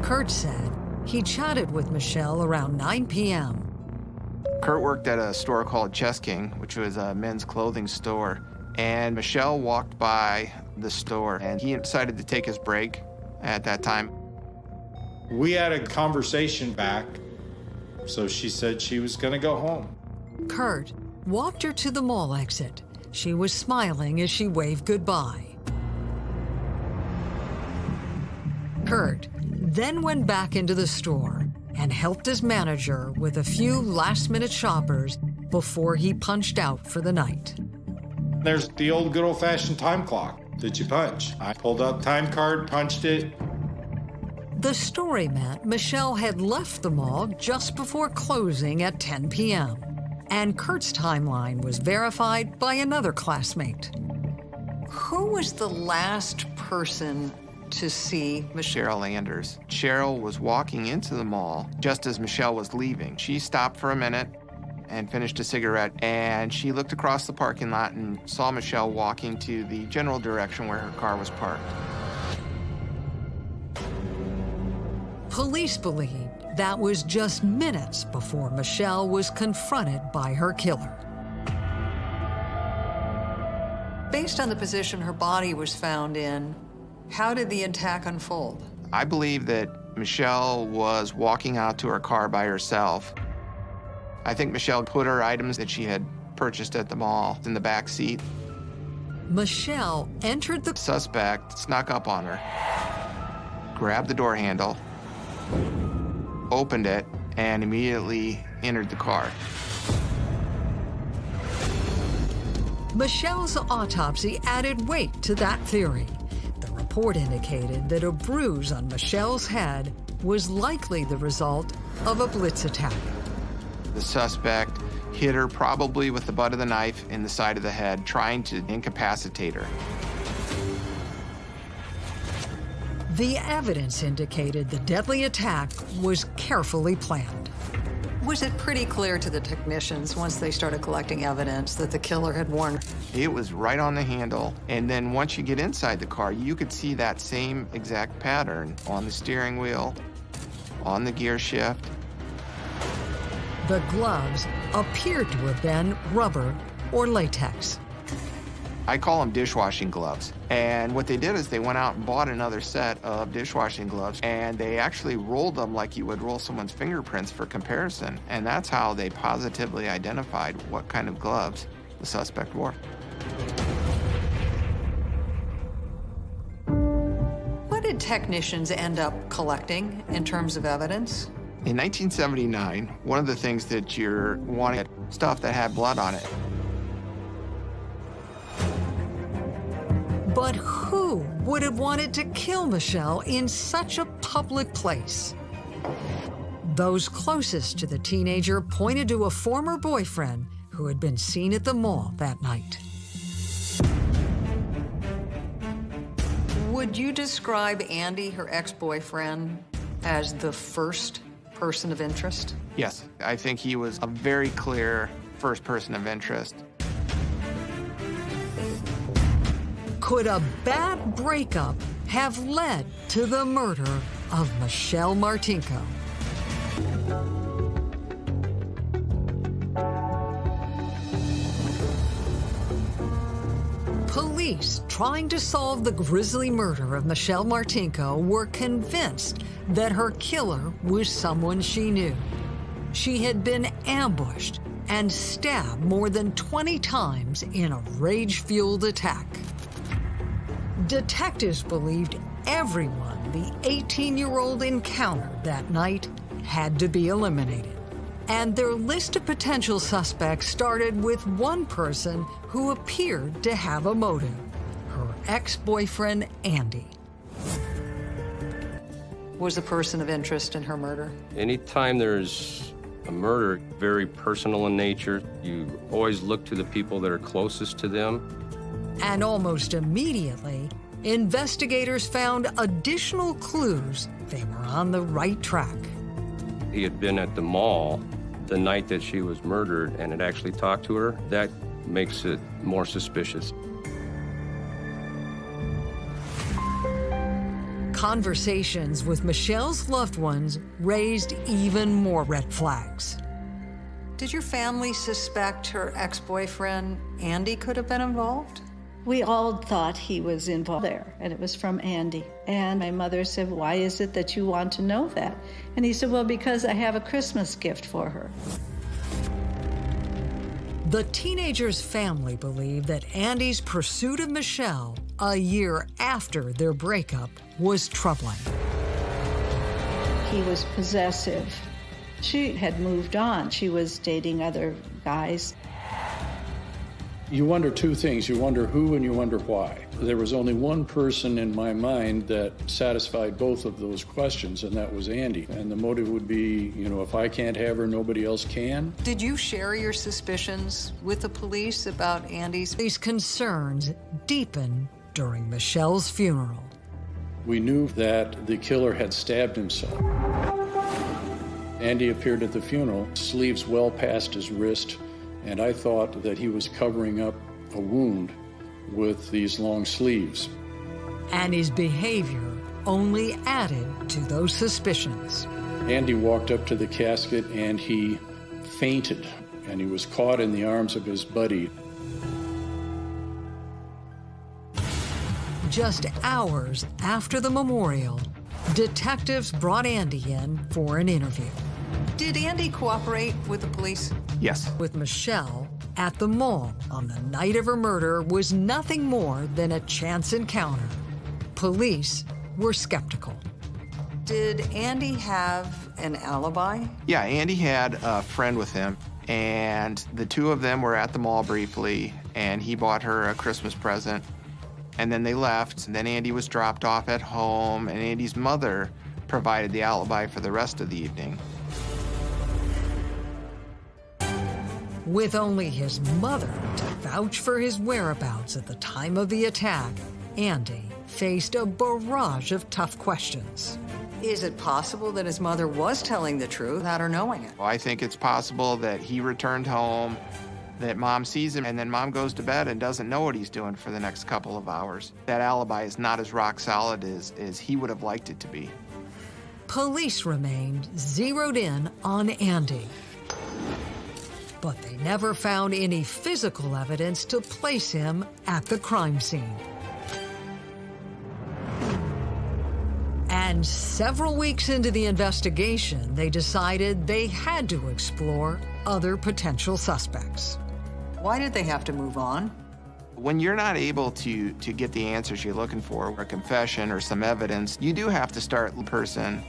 Kurt said he chatted with Michelle around 9 p.m. Kurt worked at a store called Chess King, which was a men's clothing store, and Michelle walked by the store, and he decided to take his break at that time. We had a conversation back, so she said she was going to go home. Kurt walked her to the mall exit. She was smiling as she waved goodbye. Kurt then went back into the store and helped his manager with a few last-minute shoppers before he punched out for the night. There's the old good old-fashioned time clock that you punch. I pulled up time card, punched it. The story meant Michelle had left the mall just before closing at 10 p.m. And Kurt's timeline was verified by another classmate. Who was the last person to see Michelle. Anders. Cheryl was walking into the mall just as Michelle was leaving. She stopped for a minute and finished a cigarette, and she looked across the parking lot and saw Michelle walking to the general direction where her car was parked. Police believe that was just minutes before Michelle was confronted by her killer. Based on the position her body was found in, how did the attack unfold? I believe that Michelle was walking out to her car by herself. I think Michelle put her items that she had purchased at the mall in the back seat. Michelle entered the suspect, snuck up on her, grabbed the door handle, opened it, and immediately entered the car. Michelle's autopsy added weight to that theory. The report indicated that a bruise on Michelle's head was likely the result of a blitz attack. The suspect hit her probably with the butt of the knife in the side of the head, trying to incapacitate her. The evidence indicated the deadly attack was carefully planned. Was it pretty clear to the technicians once they started collecting evidence that the killer had worn? It was right on the handle, and then once you get inside the car, you could see that same exact pattern on the steering wheel, on the gear shift. The gloves appeared to have been rubber or latex. I call them dishwashing gloves. And what they did is they went out and bought another set of dishwashing gloves, and they actually rolled them like you would roll someone's fingerprints for comparison. And that's how they positively identified what kind of gloves the suspect wore. What did technicians end up collecting in terms of evidence? In 1979, one of the things that you're wanting stuff that had blood on it. But who would have wanted to kill Michelle in such a public place? Those closest to the teenager pointed to a former boyfriend who had been seen at the mall that night. Would you describe Andy, her ex-boyfriend, as the first person of interest? Yes, I think he was a very clear first person of interest. Could a bad breakup have led to the murder of Michelle Martinko? Police trying to solve the grisly murder of Michelle Martinko were convinced that her killer was someone she knew. She had been ambushed and stabbed more than 20 times in a rage-fueled attack. Detectives believed everyone the 18-year-old encountered that night had to be eliminated. And their list of potential suspects started with one person who appeared to have a motive, her ex-boyfriend, Andy. Was a person of interest in her murder? Anytime there's a murder, very personal in nature, you always look to the people that are closest to them. And almost immediately, investigators found additional clues they were on the right track. He had been at the mall the night that she was murdered and had actually talked to her. That makes it more suspicious. Conversations with Michelle's loved ones raised even more red flags. Did your family suspect her ex-boyfriend, Andy, could have been involved? We all thought he was involved there, and it was from Andy. And my mother said, Why is it that you want to know that? And he said, Well, because I have a Christmas gift for her. The teenager's family believed that Andy's pursuit of Michelle a year after their breakup was troubling. He was possessive. She had moved on. She was dating other guys. You wonder two things. You wonder who and you wonder why. There was only one person in my mind that satisfied both of those questions, and that was Andy. And the motive would be, you know, if I can't have her, nobody else can. Did you share your suspicions with the police about Andy's? These concerns deepened during Michelle's funeral. We knew that the killer had stabbed himself. Andy appeared at the funeral, sleeves well past his wrist, and I thought that he was covering up a wound with these long sleeves. And his behavior only added to those suspicions. Andy walked up to the casket and he fainted, and he was caught in the arms of his buddy. Just hours after the memorial, detectives brought Andy in for an interview. Did Andy cooperate with the police? Yes. With Michelle at the mall on the night of her murder was nothing more than a chance encounter. Police were skeptical. Did Andy have an alibi? Yeah, Andy had a friend with him, and the two of them were at the mall briefly, and he bought her a Christmas present. And then they left, and then Andy was dropped off at home, and Andy's mother provided the alibi for the rest of the evening. With only his mother to vouch for his whereabouts at the time of the attack, Andy faced a barrage of tough questions. Is it possible that his mother was telling the truth without her knowing it? Well, I think it's possible that he returned home, that mom sees him, and then mom goes to bed and doesn't know what he's doing for the next couple of hours. That alibi is not as rock solid as, as he would have liked it to be. Police remained zeroed in on Andy. But they never found any physical evidence to place him at the crime scene. And several weeks into the investigation, they decided they had to explore other potential suspects. Why did they have to move on? When you're not able to, to get the answers you're looking for, a confession or some evidence, you do have to start the person.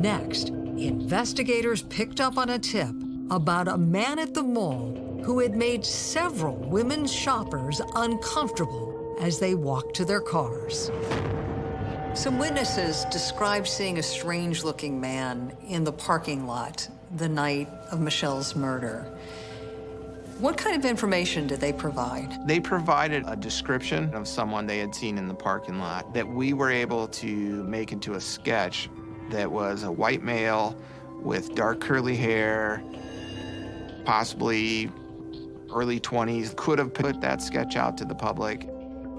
Next, investigators picked up on a tip about a man at the mall who had made several women shoppers uncomfortable as they walked to their cars. Some witnesses described seeing a strange-looking man in the parking lot the night of Michelle's murder. What kind of information did they provide? They provided a description of someone they had seen in the parking lot that we were able to make into a sketch that was a white male with dark curly hair, possibly early 20s, could have put that sketch out to the public.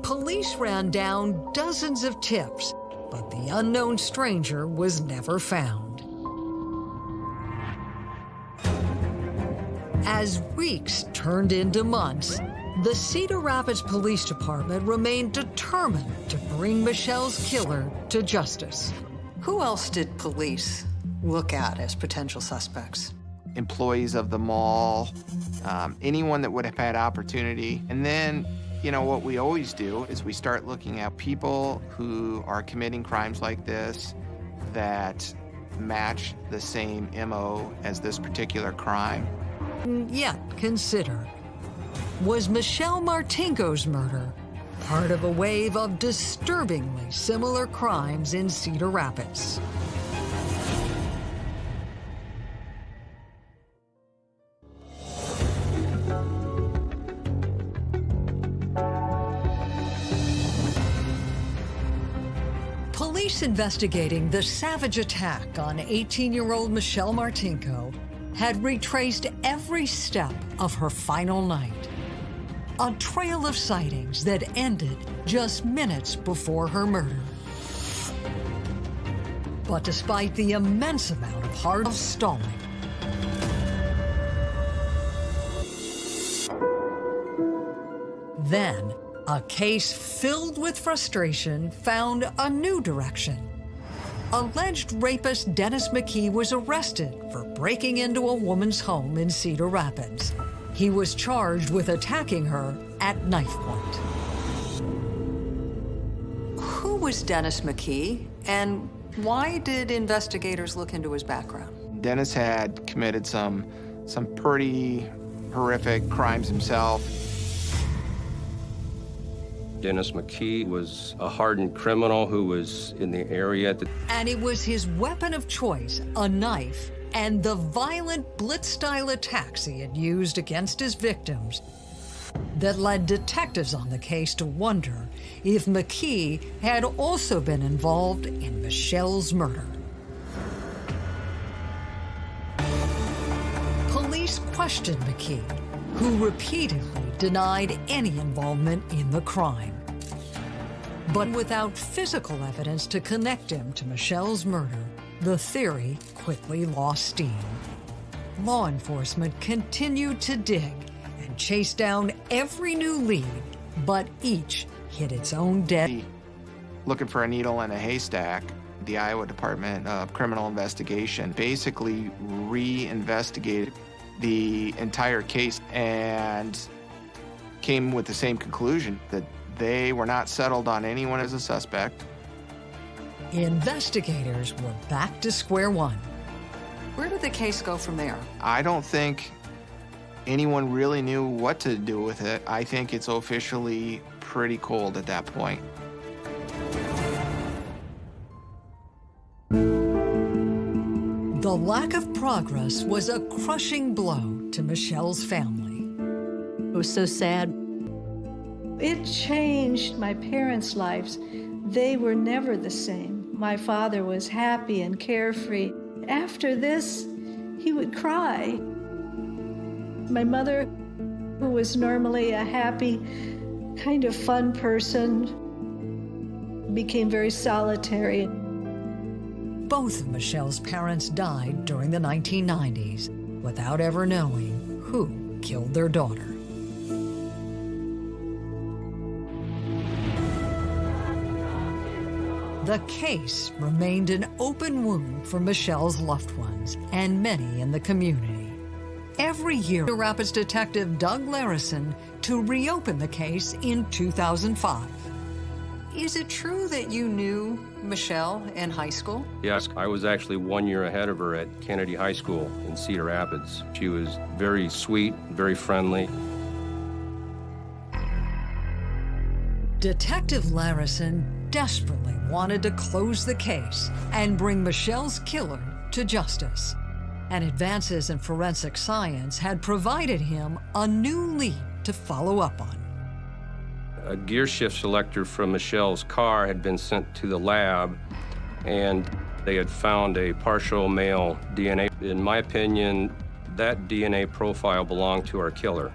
Police ran down dozens of tips, but the unknown stranger was never found. As weeks turned into months, the Cedar Rapids Police Department remained determined to bring Michelle's killer to justice. Who else did police look at as potential suspects? Employees of the mall, um, anyone that would have had opportunity. And then, you know, what we always do is we start looking at people who are committing crimes like this that match the same MO as this particular crime. Yet consider, was Michelle Martinko's murder part of a wave of disturbingly similar crimes in Cedar Rapids? Police investigating the savage attack on 18-year-old Michelle Martinko had retraced every step of her final night. A trail of sightings that ended just minutes before her murder. But despite the immense amount of hard stalling, then a case filled with frustration found a new direction. Alleged rapist Dennis McKee was arrested for breaking into a woman's home in Cedar Rapids. He was charged with attacking her at knife point. Who was Dennis McKee, and why did investigators look into his background? Dennis had committed some, some pretty horrific crimes himself. Dennis McKee was a hardened criminal who was in the area. And it was his weapon of choice, a knife, and the violent blitz-style attacks he had used against his victims that led detectives on the case to wonder if McKee had also been involved in Michelle's murder. Police questioned McKee, who repeatedly denied any involvement in the crime. But without physical evidence to connect him to Michelle's murder, the theory quickly lost steam. Law enforcement continued to dig and chase down every new lead, but each hit its own dead. Looking for a needle in a haystack, the Iowa Department of Criminal Investigation basically re-investigated the entire case and came with the same conclusion that they were not settled on anyone as a suspect. Investigators were back to square one. Where did the case go from there? I don't think anyone really knew what to do with it. I think it's officially pretty cold at that point. The lack of progress was a crushing blow to Michelle's family. It was so sad. It changed my parents' lives. They were never the same. My father was happy and carefree. After this, he would cry. My mother, who was normally a happy, kind of fun person, became very solitary. Both of Michelle's parents died during the 1990s without ever knowing who killed their daughter. The case remained an open wound for Michelle's loved ones and many in the community. Every year, Rapids detective Doug Larison to reopen the case in 2005. Is it true that you knew Michelle in high school? Yes, I was actually one year ahead of her at Kennedy High School in Cedar Rapids. She was very sweet, very friendly. Detective Larison desperately wanted to close the case and bring Michelle's killer to justice. And advances in forensic science had provided him a new lead to follow up on. A gear shift selector from Michelle's car had been sent to the lab, and they had found a partial male DNA. In my opinion, that DNA profile belonged to our killer.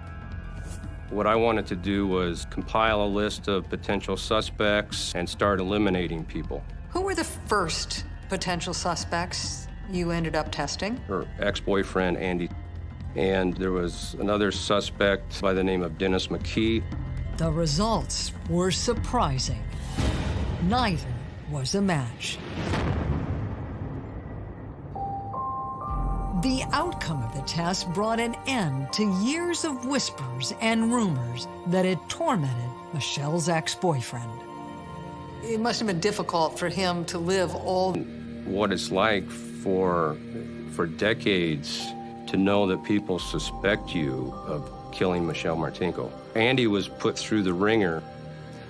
What I wanted to do was compile a list of potential suspects and start eliminating people. Who were the first potential suspects you ended up testing? Her ex-boyfriend, Andy. And there was another suspect by the name of Dennis McKee. The results were surprising. Neither was a match. The outcome of the test brought an end to years of whispers and rumors that had tormented Michelle's ex-boyfriend. It must have been difficult for him to live all... What it's like for, for decades to know that people suspect you of killing Michelle Martinko. Andy was put through the ringer.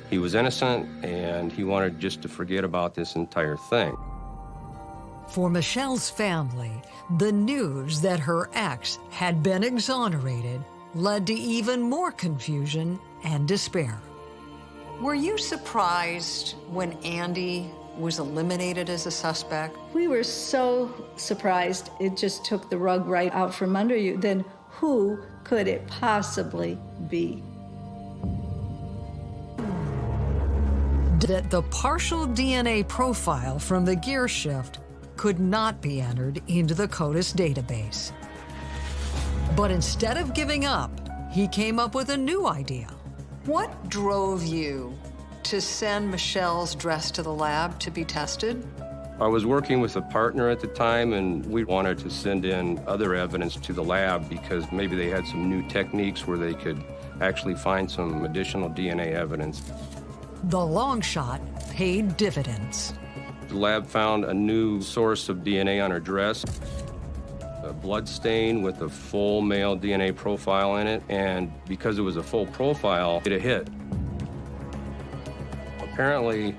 He was innocent, and he wanted just to forget about this entire thing. For Michelle's family, the news that her ex had been exonerated led to even more confusion and despair. Were you surprised when Andy was eliminated as a suspect? We were so surprised. It just took the rug right out from under you. Then who could it possibly be? That the partial DNA profile from the gear shift could not be entered into the CODIS database. But instead of giving up, he came up with a new idea. What drove you to send Michelle's dress to the lab to be tested? I was working with a partner at the time, and we wanted to send in other evidence to the lab because maybe they had some new techniques where they could actually find some additional DNA evidence. The long shot paid dividends. The lab found a new source of DNA on her dress, a blood stain with a full male DNA profile in it, and because it was a full profile, it a hit. Apparently,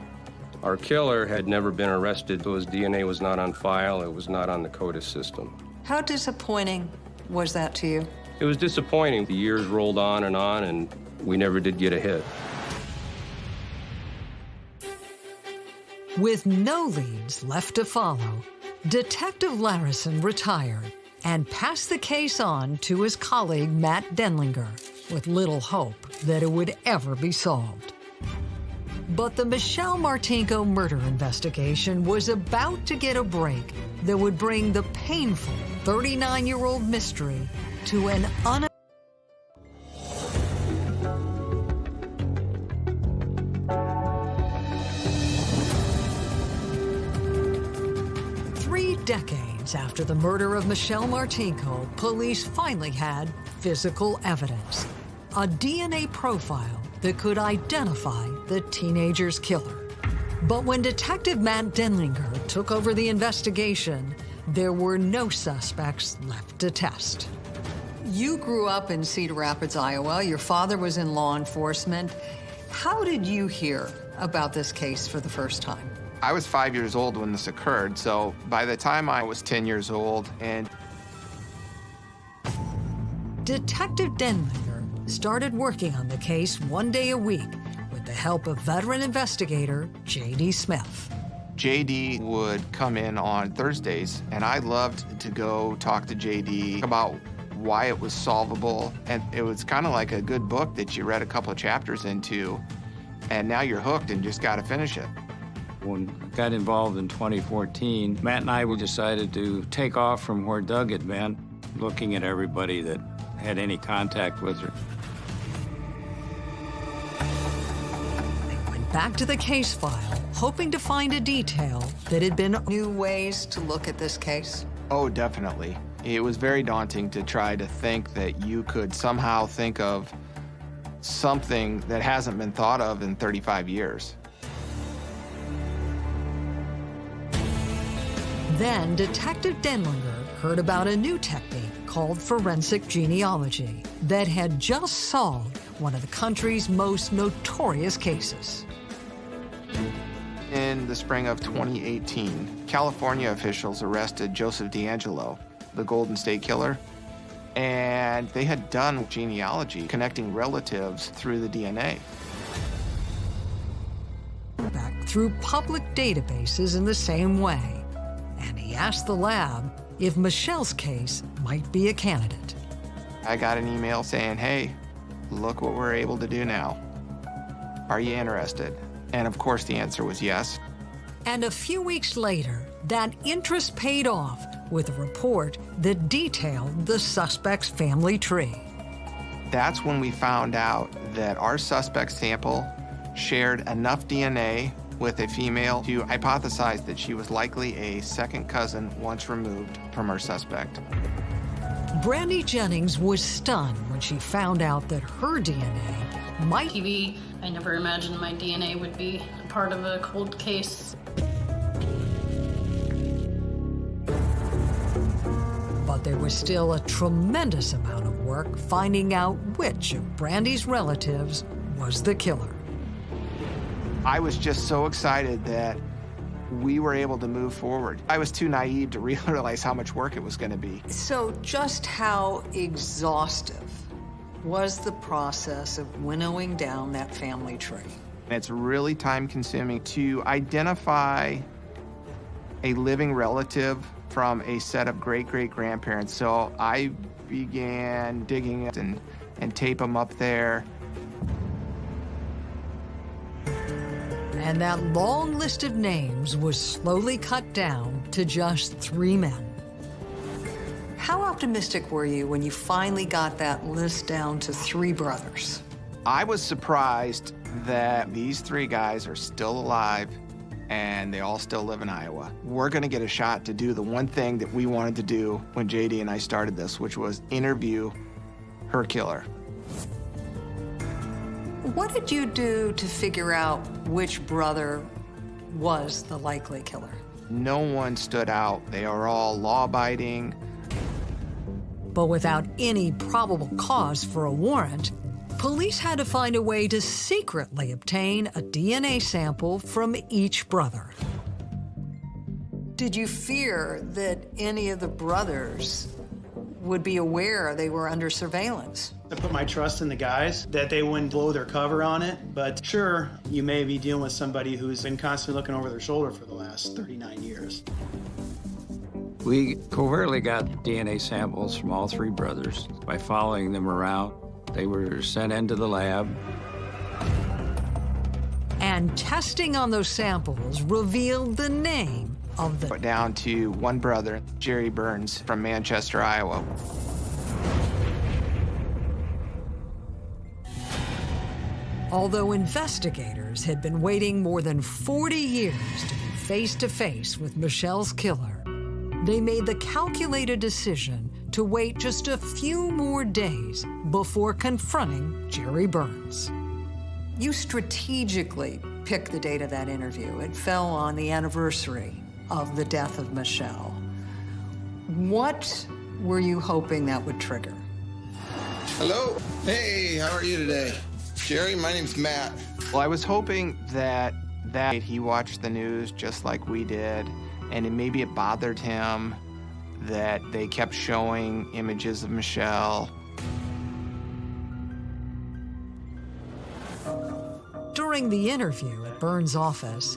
our killer had never been arrested, so his DNA was not on file, it was not on the CODIS system. How disappointing was that to you? It was disappointing. The years rolled on and on, and we never did get a hit. With no leads left to follow, Detective Larison retired and passed the case on to his colleague Matt Denlinger with little hope that it would ever be solved. But the Michelle Martinko murder investigation was about to get a break that would bring the painful 39 year old mystery to an un. After the murder of Michelle Martinko, police finally had physical evidence a DNA profile that could identify the teenager's killer. But when Detective Matt Denlinger took over the investigation, there were no suspects left to test. You grew up in Cedar Rapids, Iowa. Your father was in law enforcement. How did you hear about this case for the first time? I was five years old when this occurred, so by the time I was 10 years old and Detective Denlinger started working on the case one day a week with the help of veteran investigator J.D. Smith. JD would come in on Thursdays, and I loved to go talk to JD about why it was solvable. And it was kind of like a good book that you read a couple of chapters into, and now you're hooked and just got to finish it. When I got involved in 2014, Matt and I we decided to take off from where Doug had been, looking at everybody that had any contact with her. They went back to the case file, hoping to find a detail that had been new ways to look at this case. Oh, definitely. It was very daunting to try to think that you could somehow think of something that hasn't been thought of in 35 years. Then Detective Denlinger heard about a new technique called forensic genealogy that had just solved one of the country's most notorious cases. In the spring of 2018, California officials arrested Joseph DeAngelo, the Golden State Killer, and they had done genealogy connecting relatives through the DNA. Back through public databases in the same way. And he asked the lab if Michelle's case might be a candidate. I got an email saying, hey, look what we're able to do now. Are you interested? And of course, the answer was yes. And a few weeks later, that interest paid off with a report that detailed the suspect's family tree. That's when we found out that our suspect sample shared enough DNA with a female to hypothesize that she was likely a second cousin once removed from her suspect. Brandy Jennings was stunned when she found out that her DNA might. be. I never imagined my DNA would be part of a cold case. But there was still a tremendous amount of work finding out which of Brandy's relatives was the killer. I was just so excited that we were able to move forward. I was too naive to realize how much work it was going to be. So, just how exhaustive was the process of winnowing down that family tree? It's really time consuming to identify a living relative from a set of great great grandparents. So I began digging it and, and tape them up there. And that long list of names was slowly cut down to just three men. How optimistic were you when you finally got that list down to three brothers? I was surprised that these three guys are still alive and they all still live in Iowa. We're going to get a shot to do the one thing that we wanted to do when JD and I started this, which was interview her killer. What did you do to figure out which brother was the likely killer? No one stood out. They are all law abiding. But without any probable cause for a warrant, police had to find a way to secretly obtain a DNA sample from each brother. Did you fear that any of the brothers would be aware they were under surveillance. I put my trust in the guys that they wouldn't blow their cover on it. But sure, you may be dealing with somebody who's been constantly looking over their shoulder for the last 39 years. We covertly got DNA samples from all three brothers. By following them around, they were sent into the lab. And testing on those samples revealed the name of the... Down to one brother, Jerry Burns from Manchester, Iowa. Although investigators had been waiting more than 40 years to be face to face with Michelle's killer, they made the calculated decision to wait just a few more days before confronting Jerry Burns. You strategically picked the date of that interview. It fell on the anniversary of the death of Michelle. What were you hoping that would trigger? Hello. Hey, how are you today? Jerry, my name's Matt. Well, I was hoping that that he watched the news just like we did, and it, maybe it bothered him that they kept showing images of Michelle. During the interview at Burns' office,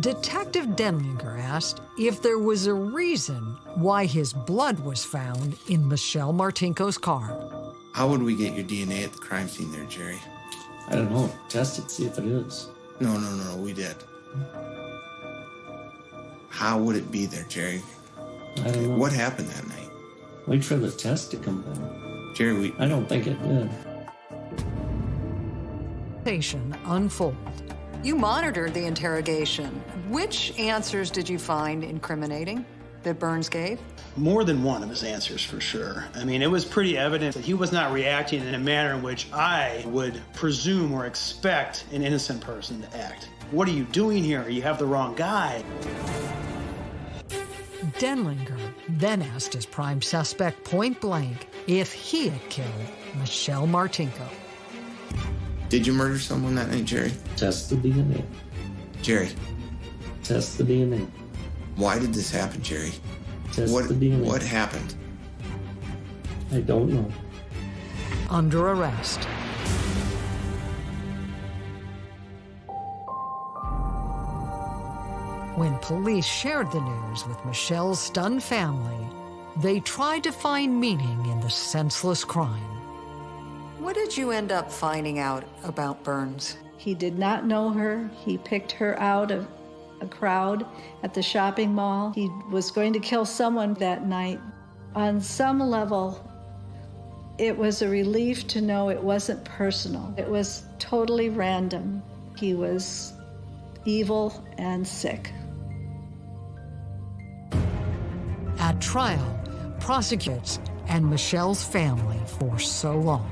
Detective Denlinger asked if there was a reason why his blood was found in Michelle Martinko's car. How would we get your DNA at the crime scene there, Jerry? I don't know. Test it, see if it is. No, no, no, no, we did. How would it be there, Jerry? I don't know. What happened that night? Wait for the test to come back. Jerry, we. I don't think it did. Interrogation unfold. You monitored the interrogation. Which answers did you find incriminating that Burns gave? More than one of his answers, for sure. I mean, it was pretty evident that he was not reacting in a manner in which I would presume or expect an innocent person to act. What are you doing here? You have the wrong guy. Denlinger then asked his prime suspect point blank if he had killed Michelle Martinko. Did you murder someone that night, Jerry? Test the DNA. Jerry, Test the DNA. why did this happen, Jerry? Test what, the DNA. what happened? I don't know. Under arrest. When police shared the news with Michelle's stunned family, they tried to find meaning in the senseless crime. What did you end up finding out about Burns? He did not know her. He picked her out of a crowd at the shopping mall. He was going to kill someone that night. On some level, it was a relief to know it wasn't personal. It was totally random. He was evil and sick. At trial, prosecutors and Michelle's family for so long.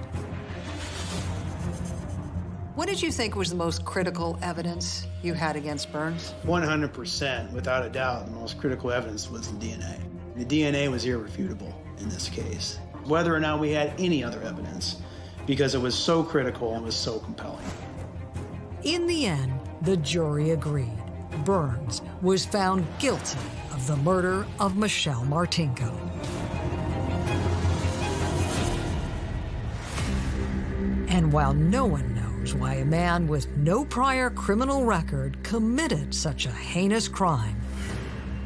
What did you think was the most critical evidence you had against Burns? 100%, without a doubt, the most critical evidence was the DNA. The DNA was irrefutable in this case, whether or not we had any other evidence, because it was so critical and was so compelling. In the end, the jury agreed. Burns was found guilty of the murder of Michelle Martinko. And while no one knows why a man with no prior criminal record committed such a heinous crime,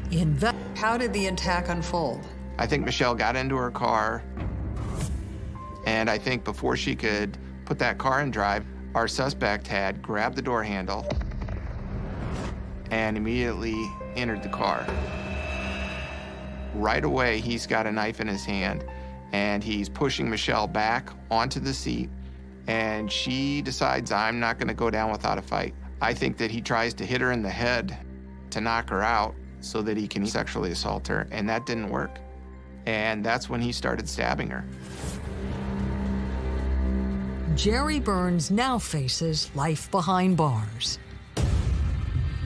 inve- how did the attack unfold? I think Michelle got into her car, and I think before she could put that car in drive, our suspect had grabbed the door handle and immediately entered the car. Right away, he's got a knife in his hand, and he's pushing Michelle back onto the seat, and she decides, I'm not going to go down without a fight. I think that he tries to hit her in the head to knock her out so that he can sexually assault her, and that didn't work. And that's when he started stabbing her. Jerry Burns now faces life behind bars.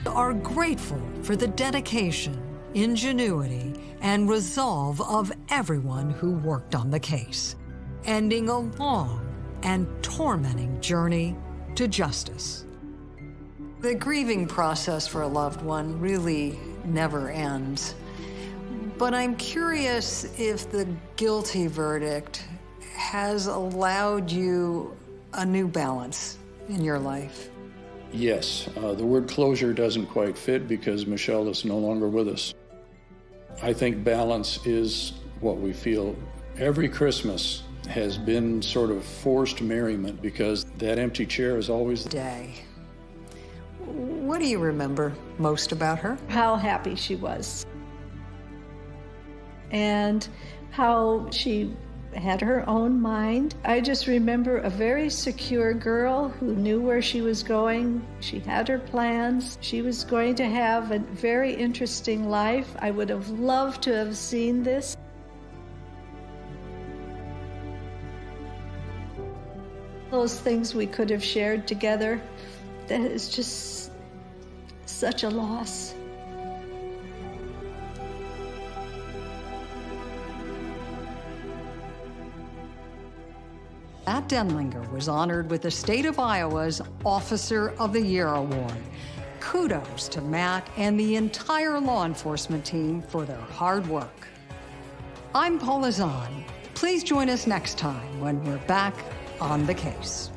Are grateful for the dedication, ingenuity, and resolve of everyone who worked on the case, ending a long and tormenting journey to justice. The grieving process for a loved one really never ends. But I'm curious if the guilty verdict has allowed you a new balance in your life. Yes, uh, the word closure doesn't quite fit because Michelle is no longer with us. I think balance is what we feel every Christmas has been sort of forced merriment because that empty chair is always the day. What do you remember most about her? How happy she was. And how she had her own mind. I just remember a very secure girl who knew where she was going. She had her plans. She was going to have a very interesting life. I would have loved to have seen this. Those things we could have shared together, that is just such a loss. Matt Denlinger was honored with the state of Iowa's Officer of the Year Award. Kudos to Matt and the entire law enforcement team for their hard work. I'm Paula Zahn. Please join us next time when we're back on the case.